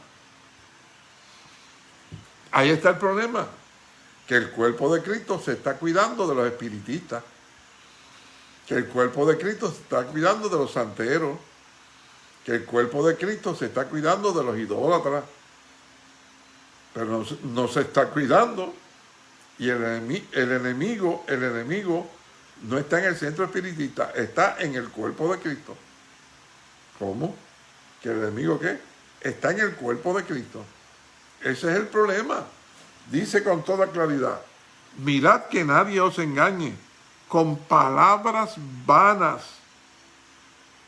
Ahí está el problema. Que el cuerpo de Cristo se está cuidando de los espiritistas. Que el cuerpo de Cristo se está cuidando de los santeros. Que el cuerpo de Cristo se está cuidando de los idólatras. Pero no, se está cuidando. Y el, el enemigo, el enemigo no está en el centro espiritista, está en el cuerpo de Cristo. ¿Cómo? ¿Que el enemigo qué? Está en el cuerpo de Cristo. Ese es el problema. Dice con toda claridad, mirad que nadie os engañe con palabras vanas.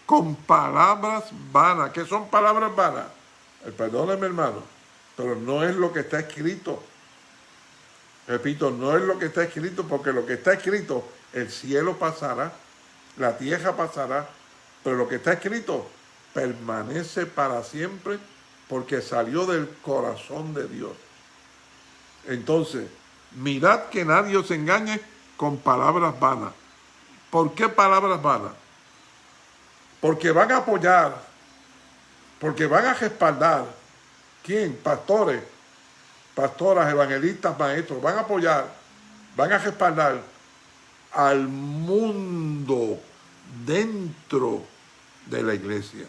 Con palabras vanas. ¿Qué son palabras vanas? Eh, perdóneme hermano, pero no es lo que está escrito. Repito, no es lo que está escrito, porque lo que está escrito, el cielo pasará, la tierra pasará, pero lo que está escrito permanece para siempre porque salió del corazón de Dios. Entonces, mirad que nadie os engañe con palabras vanas. ¿Por qué palabras vanas? Porque van a apoyar, porque van a respaldar. ¿Quién? Pastores, pastoras, evangelistas, maestros. Van a apoyar, van a respaldar al mundo dentro de la iglesia.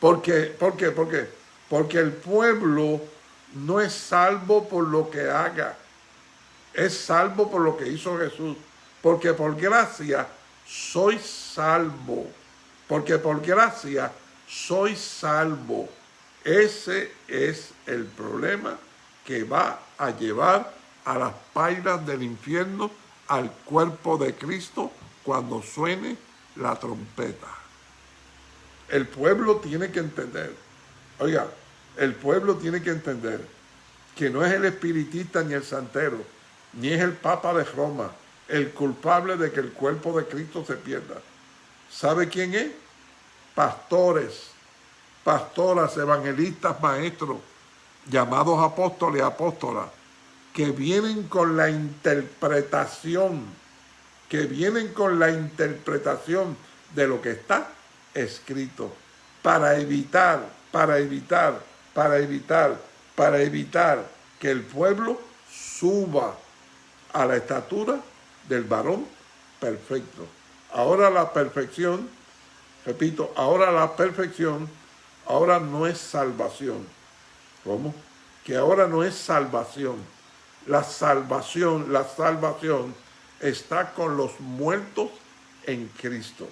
¿Por qué? ¿Por qué? ¿Por qué? Porque el pueblo no es salvo por lo que haga, es salvo por lo que hizo Jesús. Porque por gracia soy salvo. Porque por gracia soy salvo. Ese es el problema que va a llevar a las pailas del infierno al cuerpo de Cristo cuando suene la trompeta. El pueblo tiene que entender, oiga, el pueblo tiene que entender que no es el espiritista ni el santero, ni es el Papa de Roma el culpable de que el cuerpo de Cristo se pierda. ¿Sabe quién es? Pastores, pastoras, evangelistas, maestros, llamados apóstoles, apóstolas, que vienen con la interpretación, que vienen con la interpretación de lo que está escrito, para evitar, para evitar, para evitar, para evitar que el pueblo suba a la estatura del varón perfecto. Ahora la perfección, repito, ahora la perfección, ahora no es salvación. ¿Cómo? Que ahora no es salvación. La salvación, la salvación está con los muertos en Cristo.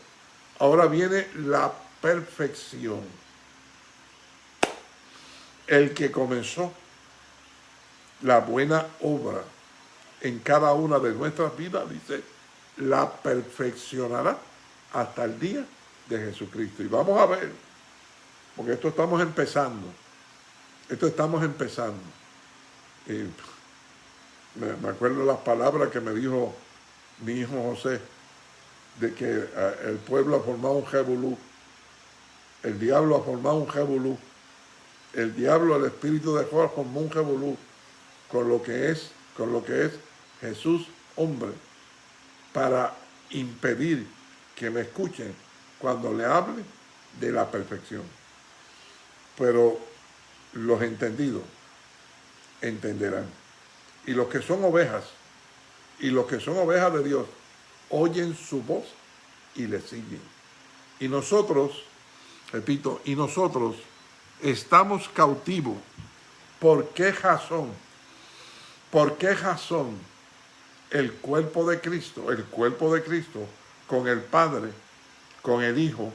Ahora viene la perfección. El que comenzó la buena obra en cada una de nuestras vidas, dice, la perfeccionará hasta el día de Jesucristo. Y vamos a ver, porque esto estamos empezando, esto estamos empezando. me, acuerdo las palabras que me dijo mi hijo José, de que eh, el pueblo ha formado un jebulú, el diablo ha formado un jebulú, el diablo, el espíritu de Jehová formó un jebulú con lo que es, con lo que es Jesús hombre para impedir que me escuchen cuando le hable de la perfección. Pero los entendidos entenderán. Y los que son ovejas, y los que son ovejas de Dios, oyen su voz y le siguen. Y nosotros, repito, y nosotros estamos cautivos. ¿Por qué razón? ¿Por qué razón? el cuerpo de Cristo, el cuerpo de Cristo, con el Padre, con el Hijo,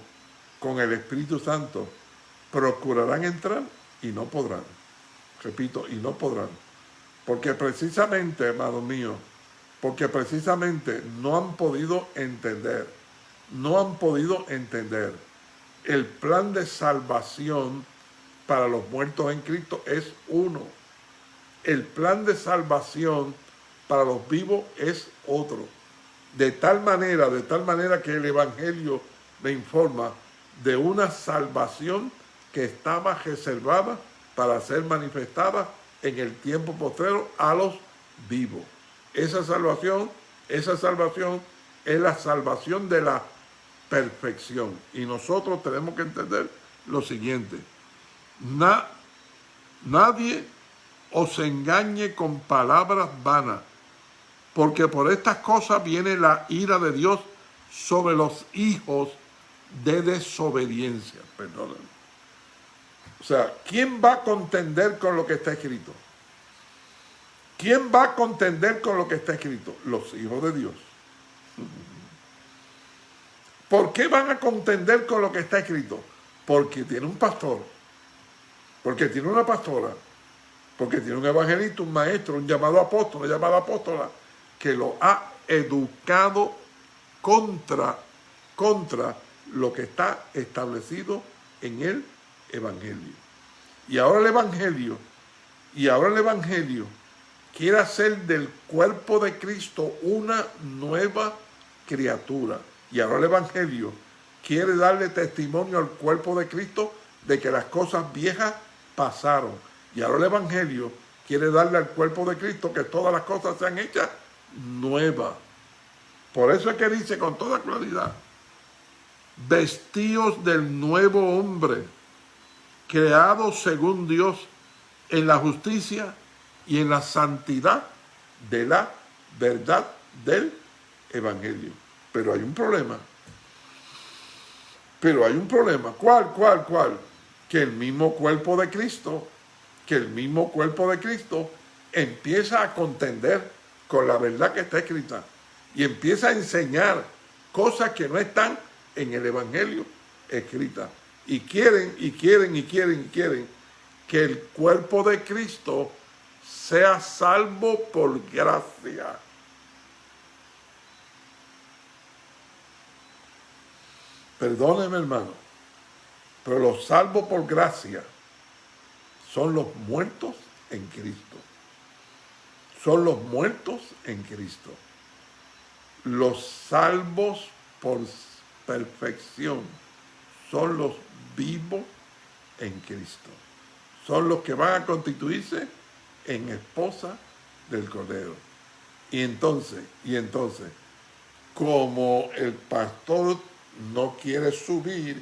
con el Espíritu Santo, procurarán entrar y no podrán. Repito, y no podrán. Porque precisamente, hermano mío, porque precisamente no han podido entender, no han podido entender el plan de salvación para los muertos en Cristo es uno. El plan de salvación para los vivos es otro. De tal manera, de tal manera que el Evangelio me informa de una salvación que estaba reservada para ser manifestada en el tiempo postrero a los vivos. Esa salvación, esa salvación es la salvación de la perfección. Y nosotros tenemos que entender lo siguiente. nadie os engañe con palabras vanas porque por estas cosas viene la ira de Dios sobre los hijos de desobediencia. Perdónenme. O sea, ¿quién va a contender con lo que está escrito? ¿Quién va a contender con lo que está escrito? Los hijos de Dios. ¿Por qué van a contender con lo que está escrito? Porque tiene un pastor, porque tiene una pastora, porque tiene un evangelista, un maestro, un llamado apóstol, una llamada apóstola, que lo ha educado contra, contra lo que está establecido en el Evangelio. Y ahora el Evangelio, y ahora el Evangelio quiere hacer del cuerpo de Cristo una nueva criatura. Y ahora el Evangelio quiere darle testimonio al cuerpo de Cristo de que las cosas viejas pasaron. Y ahora el Evangelio quiere darle al cuerpo de Cristo que todas las cosas sean hechas nuevas. Por eso es que dice con toda claridad, vestidos del nuevo hombre, creado según Dios en la justicia y en la santidad de la verdad del Evangelio. Pero hay un problema. Pero hay un problema. ¿Cuál, cuál, cuál? Que el mismo cuerpo de Cristo, que el mismo cuerpo de Cristo empieza a contender con la verdad que está escrita y empieza a enseñar cosas que no están en el Evangelio escritas. Y quieren, y quieren, y quieren, y quieren que el cuerpo de Cristo sea salvo por gracia. Perdóneme hermano, pero los salvos por gracia son los muertos en Cristo. Son los muertos en Cristo. Los salvos por perfección son los vivos en Cristo. Son los que van a constituirse en esposa del Cordero. Y entonces, y entonces, como el pastor no quiere subir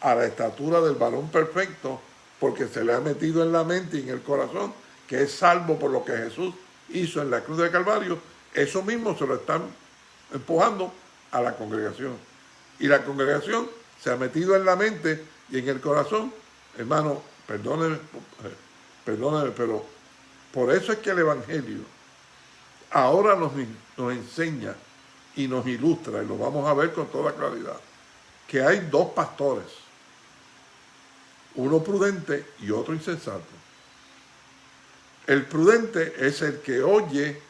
a la estatura del varón perfecto, porque se le ha metido en la mente y en el corazón que es salvo por lo que Jesús hizo en la cruz de Calvario, eso mismo se lo están empujando a la congregación. Y la congregación se ha metido en la mente y en el corazón. Hermano, perdóneme, perdóneme, pero por eso es que el Evangelio ahora nos, nos enseña y nos ilustra, y lo vamos a ver con toda claridad, que hay dos pastores, uno prudente y otro insensato. El prudente es el que oye,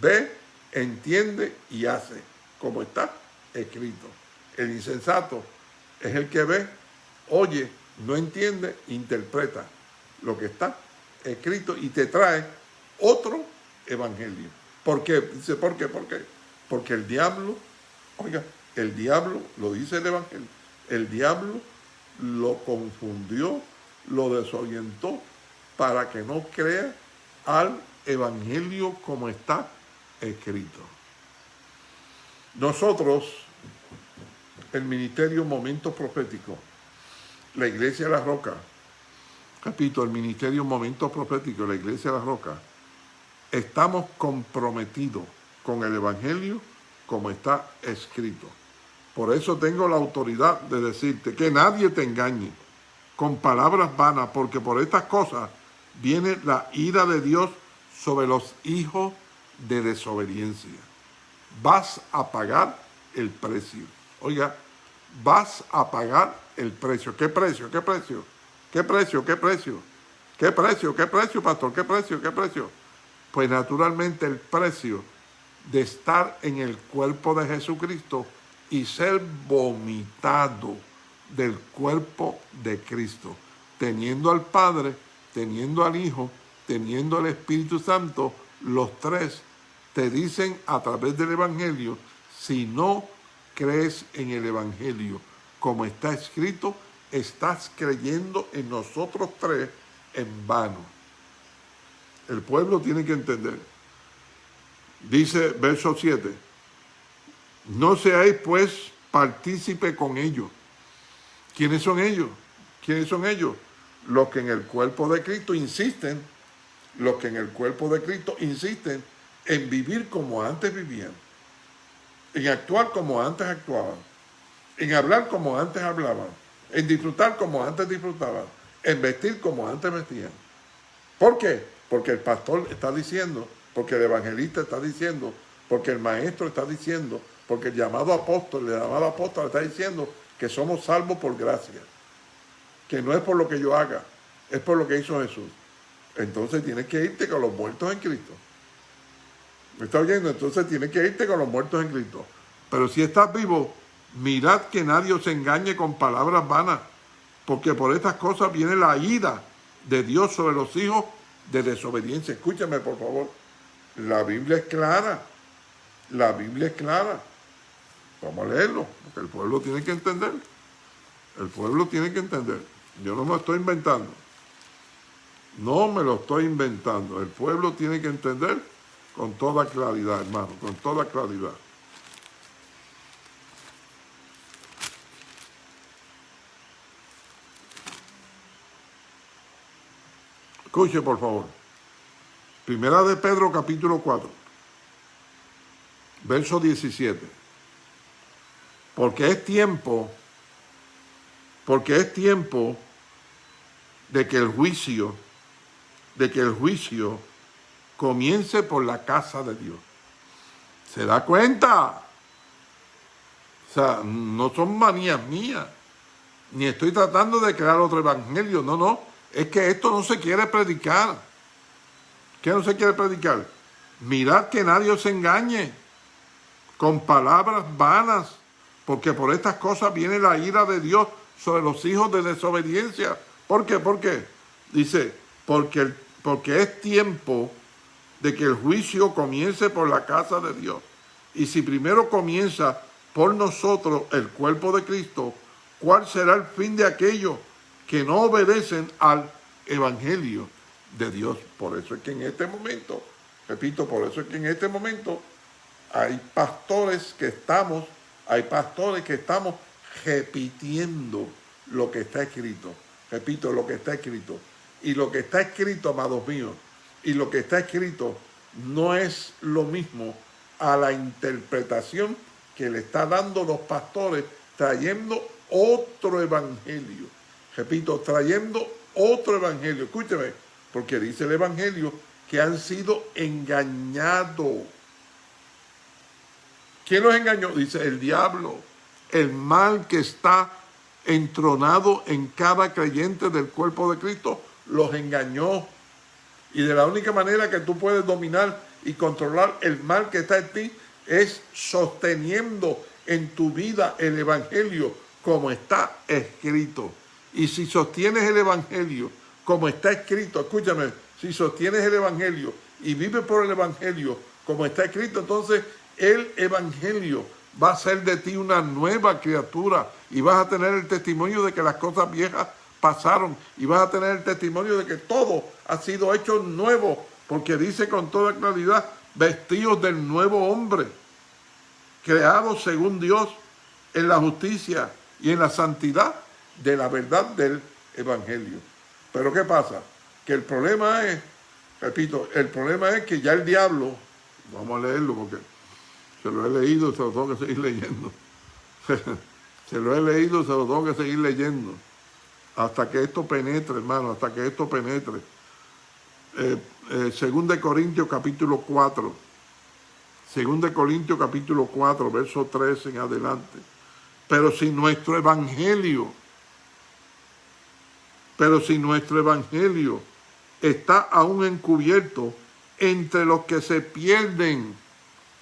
ve, entiende y hace, como está escrito. El insensato es el que ve, oye, no entiende, interpreta lo que está escrito y te trae otro evangelio. ¿Por qué? Dice, ¿por qué? ¿Por qué? Porque el diablo, oiga, el diablo, lo dice el evangelio, el diablo lo confundió, lo desorientó para que no crea al evangelio como está escrito. Nosotros el ministerio Momento Profético, la Iglesia de la Roca, repito, el ministerio Momento Profético, la Iglesia de la Roca, estamos comprometidos con el Evangelio como está escrito. Por eso tengo la autoridad de decirte que nadie te engañe con palabras vanas, porque por estas cosas viene la ira de Dios sobre los hijos de desobediencia. Vas a pagar el precio. Oiga, vas a pagar el precio. ¿Qué precio? ¿Qué precio? ¿Qué precio? ¿Qué precio? ¿Qué precio? ¿Qué precio, pastor? ¿Qué precio? ¿Qué precio? Pues naturalmente el precio de estar en el cuerpo de Jesucristo y ser vomitado del cuerpo de Cristo, teniendo al Padre, teniendo al Hijo, teniendo al Espíritu Santo, los tres te dicen a través del Evangelio, si no crees en el Evangelio como está escrito, estás creyendo en nosotros tres en vano. El pueblo tiene que entender. Dice verso 7, no seáis pues partícipe con ellos. ¿Quiénes son ellos? ¿Quiénes son ellos? Los que en el cuerpo de Cristo insisten, los que en el cuerpo de Cristo insisten en vivir como antes vivían en actuar como antes actuaban, en hablar como antes hablaban, en disfrutar como antes disfrutaban, en vestir como antes vestían. ¿Por qué? Porque el pastor está diciendo, porque el evangelista está diciendo, porque el maestro está diciendo, porque el llamado apóstol, el llamado apóstol está diciendo que somos salvos por gracia, que no es por lo que yo haga, es por lo que hizo Jesús. Entonces tienes que irte con los muertos en Cristo. ¿Me está oyendo? Entonces tienes que irte con los muertos en Cristo. Pero si estás vivo, mirad que nadie os engañe con palabras vanas, porque por estas cosas viene la ida de Dios sobre los hijos de desobediencia. Escúchame, por favor. La Biblia es clara. La Biblia es clara. Vamos a leerlo, porque el pueblo tiene que entender. El pueblo tiene que entender. Yo no me lo estoy inventando. No me lo estoy inventando. El pueblo tiene que entender con toda claridad, hermano, con toda claridad. Escuche, por favor. Primera de Pedro, capítulo 4, verso 17. Porque es tiempo, porque es tiempo de que el juicio, de que el juicio comience por la casa de Dios. ¿Se da cuenta? O sea, no son manías mías, ni estoy tratando de crear otro evangelio, no, no, es que esto no se quiere predicar. ¿Qué no se quiere predicar? Mirad que nadie os engañe con palabras vanas, porque por estas cosas viene la ira de Dios sobre los hijos de desobediencia. ¿Por qué? ¿Por qué? Dice, porque, porque es tiempo de que el juicio comience por la casa de Dios. Y si primero comienza por nosotros el cuerpo de Cristo, ¿cuál será el fin de aquellos que no obedecen al evangelio de Dios? Por eso es que en este momento, repito, por eso es que en este momento hay pastores que estamos, hay pastores que estamos repitiendo lo que está escrito. Repito, lo que está escrito. Y lo que está escrito, amados míos, y lo que está escrito no es lo mismo a la interpretación que le está dando los pastores trayendo otro evangelio. Repito, trayendo otro evangelio. Escúcheme, porque dice el evangelio que han sido engañados. ¿Quién los engañó? Dice el diablo, el mal que está entronado en cada creyente del cuerpo de Cristo, los engañó y de la única manera que tú puedes dominar y controlar el mal que está en ti es sosteniendo en tu vida el Evangelio como está escrito. Y si sostienes el Evangelio como está escrito, escúchame, si sostienes el Evangelio y vives por el Evangelio como está escrito, entonces el Evangelio va a ser de ti una nueva criatura y vas a tener el testimonio de que las cosas viejas pasaron y vas a tener el testimonio de que todo ha sido hecho nuevo, porque dice con toda claridad, vestidos del nuevo hombre, creados según Dios en la justicia y en la santidad de la verdad del Evangelio. Pero ¿qué pasa? Que el problema es, repito, el problema es que ya el diablo, vamos a leerlo porque se lo he leído, se lo tengo que seguir leyendo. se lo he leído, se lo tengo que seguir leyendo hasta que esto penetre, hermano, hasta que esto penetre. Eh, eh, según de Corintios capítulo 4, según de Corintios capítulo 4, verso 13 en adelante. Pero si nuestro evangelio, pero si nuestro evangelio está aún encubierto entre los que se pierden,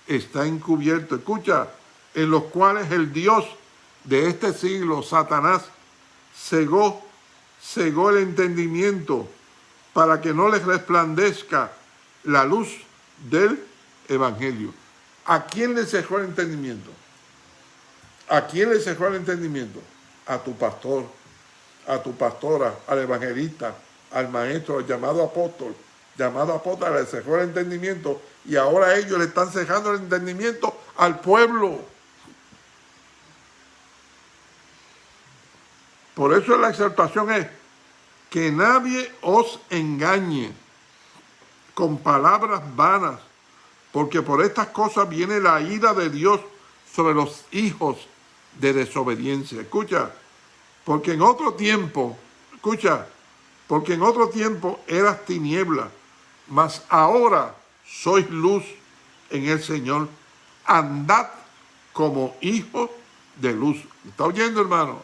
está encubierto. Escucha, en los cuales el Dios de este siglo, Satanás, cegó cegó el entendimiento para que no les resplandezca la luz del Evangelio. ¿A quién le cegó el entendimiento? ¿A quién le cegó el entendimiento? A tu pastor, a tu pastora, al evangelista, al maestro, al llamado apóstol. Llamado apóstol le cejó el entendimiento y ahora ellos le están cejando el entendimiento al pueblo. Por eso la exaltación es que nadie os engañe con palabras vanas, porque por estas cosas viene la ira de Dios sobre los hijos de desobediencia. Escucha, porque en otro tiempo, escucha, porque en otro tiempo eras tiniebla, mas ahora sois luz en el Señor. Andad como hijos de luz. ¿Está oyendo, hermano?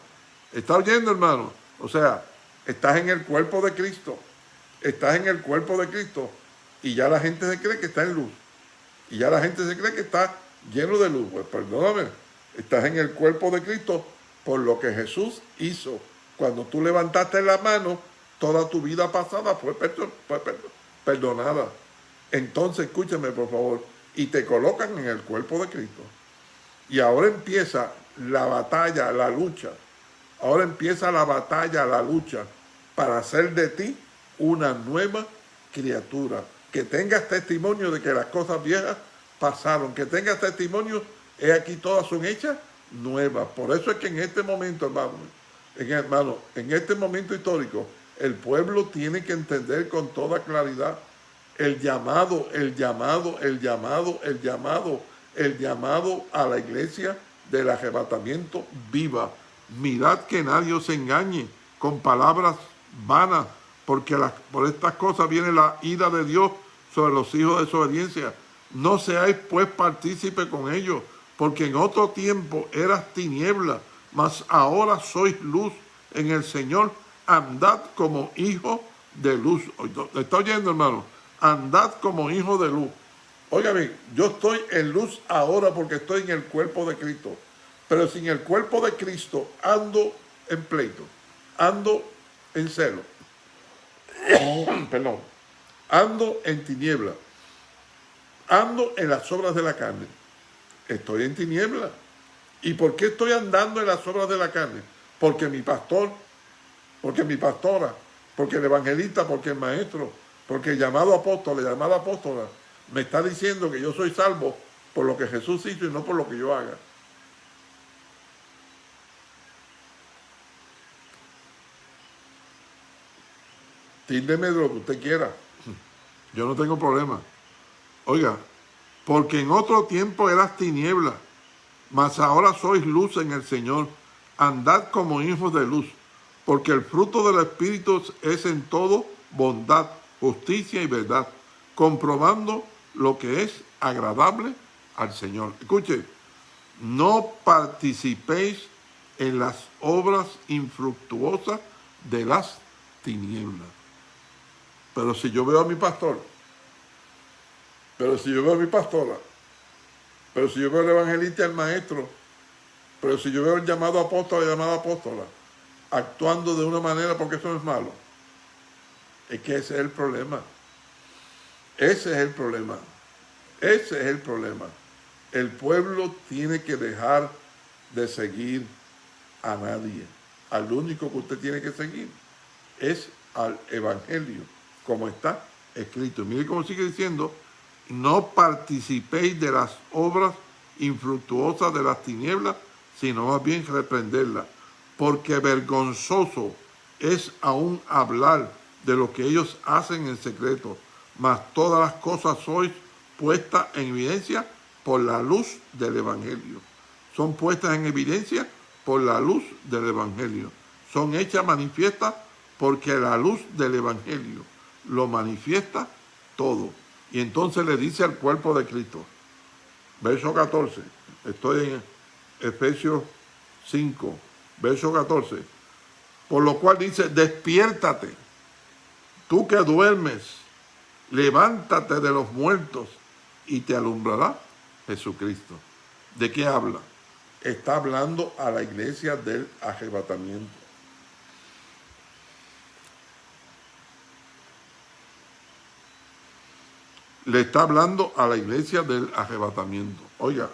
¿Está oyendo, hermano? O sea, estás en el cuerpo de Cristo. Estás en el cuerpo de Cristo. Y ya la gente se cree que está en luz. Y ya la gente se cree que está lleno de luz. Pues perdóname, estás en el cuerpo de Cristo por lo que Jesús hizo. Cuando tú levantaste la mano, toda tu vida pasada fue, perdonada. Entonces, escúchame por favor, y te colocan en el cuerpo de Cristo. Y ahora empieza la batalla, la lucha. Ahora empieza la batalla, la lucha para hacer de ti una nueva criatura. Que tengas testimonio de que las cosas viejas pasaron. Que tengas testimonio, he aquí todas son hechas nuevas. Por eso es que en este momento, hermano, en, hermano, en este momento histórico, el pueblo tiene que entender con toda claridad el llamado, el llamado, el llamado, el llamado, el llamado a la iglesia del arrebatamiento viva. Mirad que nadie os engañe con palabras vanas, porque por estas cosas viene la ira de Dios sobre los hijos de desobediencia. No seáis pues partícipe con ellos, porque en otro tiempo eras tiniebla, mas ahora sois luz en el Señor. Andad como hijo de luz. ¿Está oyendo, hermano? Andad como hijo de luz. Óigame, yo estoy en luz ahora porque estoy en el cuerpo de Cristo. Pero sin el cuerpo de Cristo ando en pleito, ando en celo. Perdón. Ando en tiniebla. Ando en las obras de la carne. Estoy en tiniebla. ¿Y por qué estoy andando en las obras de la carne? Porque mi pastor, porque mi pastora, porque el evangelista, porque el maestro, porque el llamado apóstol, el llamado apóstola, me está diciendo que yo soy salvo por lo que Jesús hizo y no por lo que yo haga. Tíndeme de lo que usted quiera. Yo no tengo problema. Oiga, porque en otro tiempo eras tiniebla, mas ahora sois luz en el Señor. Andad como hijos de luz, porque el fruto del Espíritu es en todo bondad, justicia y verdad, comprobando lo que es agradable al Señor. Escuche, no participéis en las obras infructuosas de las tinieblas. Pero si yo veo a mi pastor, pero si yo veo a mi pastora, pero si yo veo al evangelista, al maestro, pero si yo veo el llamado apóstol, la llamada apóstola, actuando de una manera porque eso no es malo, es que ese es el problema. Ese es el problema. Ese es el problema. El pueblo tiene que dejar de seguir a nadie. Al único que usted tiene que seguir es al evangelio, como está escrito. Mire cómo sigue diciendo, no participéis de las obras infructuosas de las tinieblas, sino más bien reprenderlas, porque vergonzoso es aún hablar de lo que ellos hacen en secreto, mas todas las cosas sois puestas en evidencia por la luz del Evangelio. Son puestas en evidencia por la luz del Evangelio. Son hechas manifiestas porque la luz del Evangelio lo manifiesta todo. Y entonces le dice al cuerpo de Cristo, verso 14, estoy en Efesios 5, verso 14, por lo cual dice, despiértate, tú que duermes, levántate de los muertos y te alumbrará Jesucristo. ¿De qué habla? Está hablando a la iglesia del arrebatamiento. Le está hablando a la iglesia del arrebatamiento. Oiga,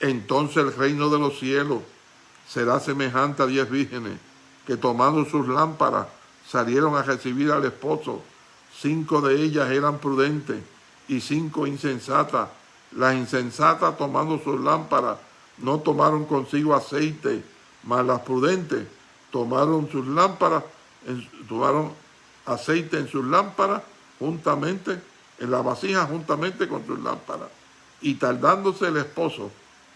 entonces el reino de los cielos será semejante a diez vírgenes que tomando sus lámparas salieron a recibir al esposo. Cinco de ellas eran prudentes y cinco insensatas. Las insensatas tomando sus lámparas no tomaron consigo aceite, mas las prudentes tomaron sus lámparas, tomaron aceite en sus lámparas juntamente en la vasija juntamente con sus lámparas. Y tardándose el esposo,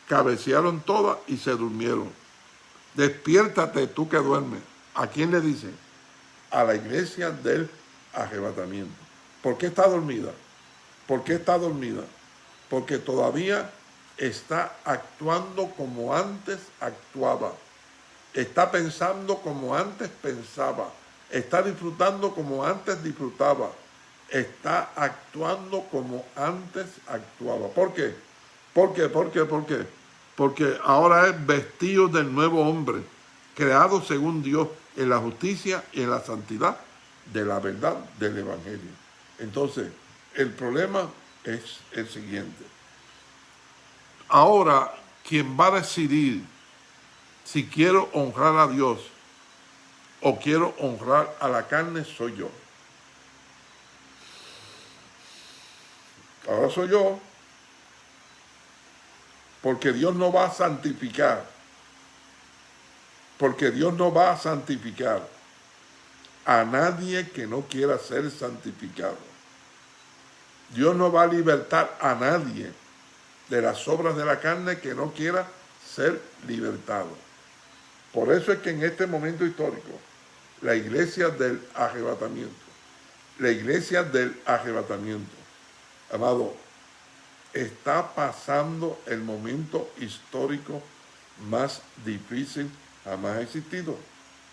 cabecearon todas y se durmieron. Despiértate tú que duermes. ¿A quién le dice? A la iglesia del arrebatamiento. ¿Por qué está dormida? ¿Por qué está dormida? Porque todavía está actuando como antes actuaba, está pensando como antes pensaba, está disfrutando como antes disfrutaba, está actuando como antes actuaba. ¿Por qué? ¿Por qué? ¿Por qué? ¿Por qué? Porque ahora es vestido del nuevo hombre, creado según Dios en la justicia y en la santidad de la verdad del Evangelio. Entonces, el problema es el siguiente. Ahora, quien va a decidir si quiero honrar a Dios o quiero honrar a la carne soy yo. Ahora soy yo, porque Dios no va a santificar, porque Dios no va a santificar a nadie que no quiera ser santificado. Dios no va a libertar a nadie de las obras de la carne que no quiera ser libertado. Por eso es que en este momento histórico, la iglesia del arrebatamiento, la iglesia del arrebatamiento, amado, está pasando el momento histórico más difícil jamás existido.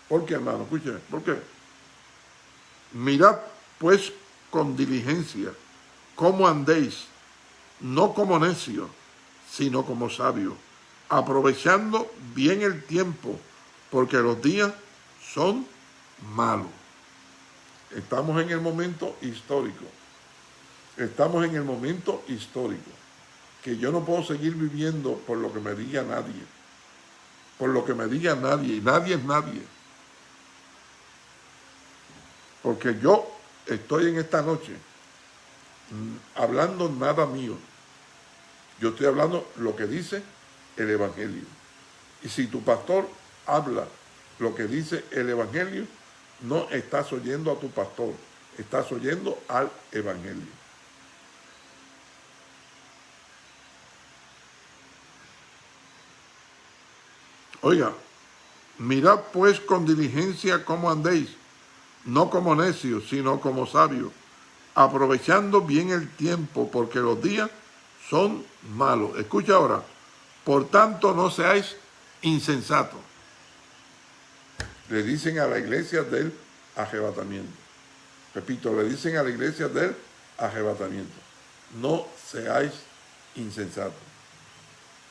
¿Por qué, hermano? Escúcheme, ¿por qué? Mirad, pues, con diligencia, cómo andéis, no como necios, sino como sabios, aprovechando bien el tiempo, porque los días son malos. Estamos en el momento histórico. Estamos en el momento histórico. Que yo no puedo seguir viviendo por lo que me diga nadie. Por lo que me diga nadie. Y nadie es nadie. Porque yo estoy en esta noche mm, hablando nada mío. Yo estoy hablando lo que dice el Evangelio. Y si tu pastor habla lo que dice el Evangelio, no estás oyendo a tu pastor, estás oyendo al Evangelio. Oiga, mirad pues con diligencia cómo andéis, no como necios, sino como sabios, aprovechando bien el tiempo, porque los días son malos. Escucha ahora, por tanto no seáis insensatos. Le dicen a la iglesia del arrebatamiento. Repito, le dicen a la iglesia del arrebatamiento. No seáis insensatos.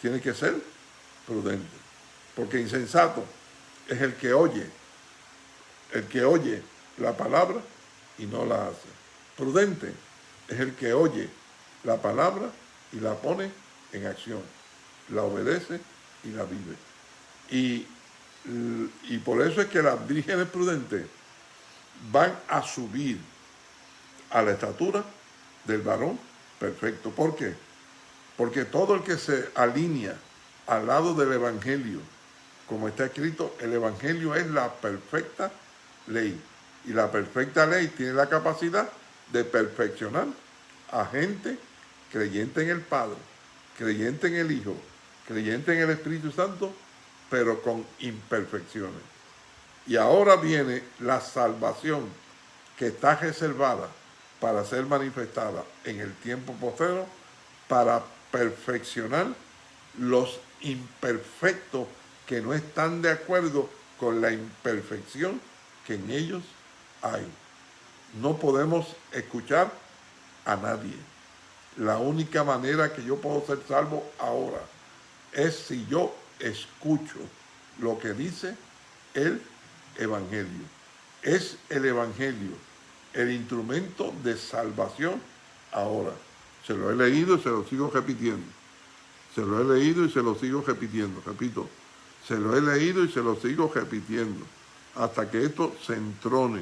Tiene que ser prudente. Porque insensato es el que oye, el que oye la palabra y no la hace. Prudente es el que oye la palabra y la pone en acción, la obedece y la vive. Y, y por eso es que las vírgenes prudentes van a subir a la estatura del varón perfecto. ¿Por qué? Porque todo el que se alinea al lado del Evangelio, como está escrito, el Evangelio es la perfecta ley. Y la perfecta ley tiene la capacidad de perfeccionar a gente creyente en el Padre, creyente en el Hijo, creyente en el Espíritu Santo, pero con imperfecciones. Y ahora viene la salvación que está reservada para ser manifestada en el tiempo posterior para perfeccionar los imperfectos que no están de acuerdo con la imperfección que en ellos hay. No podemos escuchar a nadie. La única manera que yo puedo ser salvo ahora es si yo escucho lo que dice el Evangelio. Es el Evangelio el instrumento de salvación ahora. Se lo he leído y se lo sigo repitiendo. Se lo he leído y se lo sigo repitiendo. Repito, se lo he leído y se lo sigo repitiendo hasta que esto se entrone,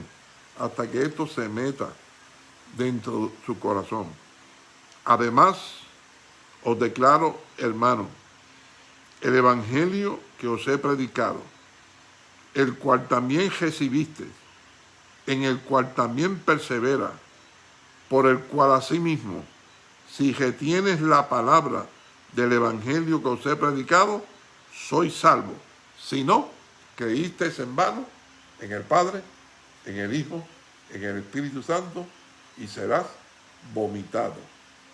hasta que esto se meta dentro de su corazón. Además, os declaro, hermano, el evangelio que os he predicado, el cual también recibiste, en el cual también persevera, por el cual asimismo, si retienes la palabra del evangelio que os he predicado, soy salvo. Si no, creíste en vano en el Padre, en el Hijo, en el Espíritu Santo y serás vomitado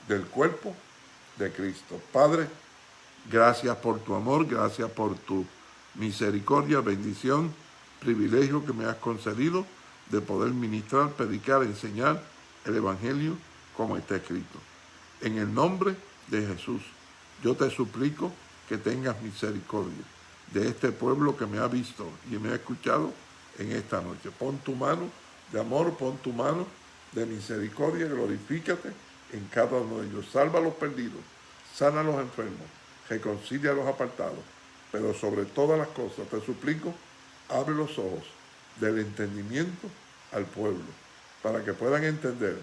del cuerpo de Cristo. Padre, Gracias por tu amor, gracias por tu misericordia, bendición, privilegio que me has concedido de poder ministrar, predicar, enseñar el Evangelio como está escrito. En el nombre de Jesús, yo te suplico que tengas misericordia de este pueblo que me ha visto y me ha escuchado en esta noche. Pon tu mano de amor, pon tu mano de misericordia, glorifícate en cada uno de ellos. Salva a los perdidos, sana a los enfermos, reconcilia a los apartados, pero sobre todas las cosas te suplico, abre los ojos del entendimiento al pueblo, para que puedan entender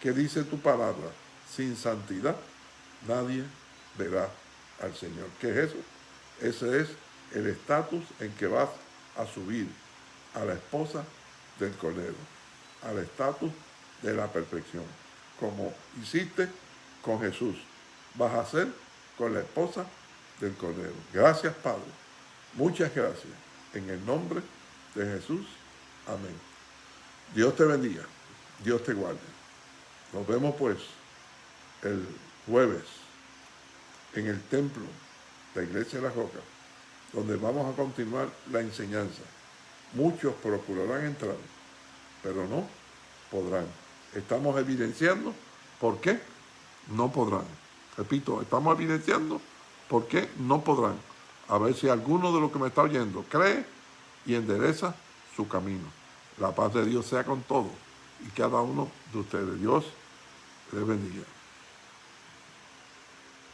que dice tu palabra, sin santidad nadie verá al Señor. ¿Qué es eso? Ese es el estatus en que vas a subir a la esposa del Cordero, al estatus de la perfección, como hiciste con Jesús, vas a hacer con la esposa del Cordero. Gracias, Padre. Muchas gracias. En el nombre de Jesús. Amén. Dios te bendiga. Dios te guarde. Nos vemos pues el jueves en el templo, la iglesia de la Roca, donde vamos a continuar la enseñanza. Muchos procurarán entrar, pero no podrán. Estamos evidenciando por qué no podrán. Repito, estamos evidenciando por qué no podrán. A ver si alguno de los que me está oyendo cree y endereza su camino. La paz de Dios sea con todos y cada uno de ustedes. Dios les bendiga.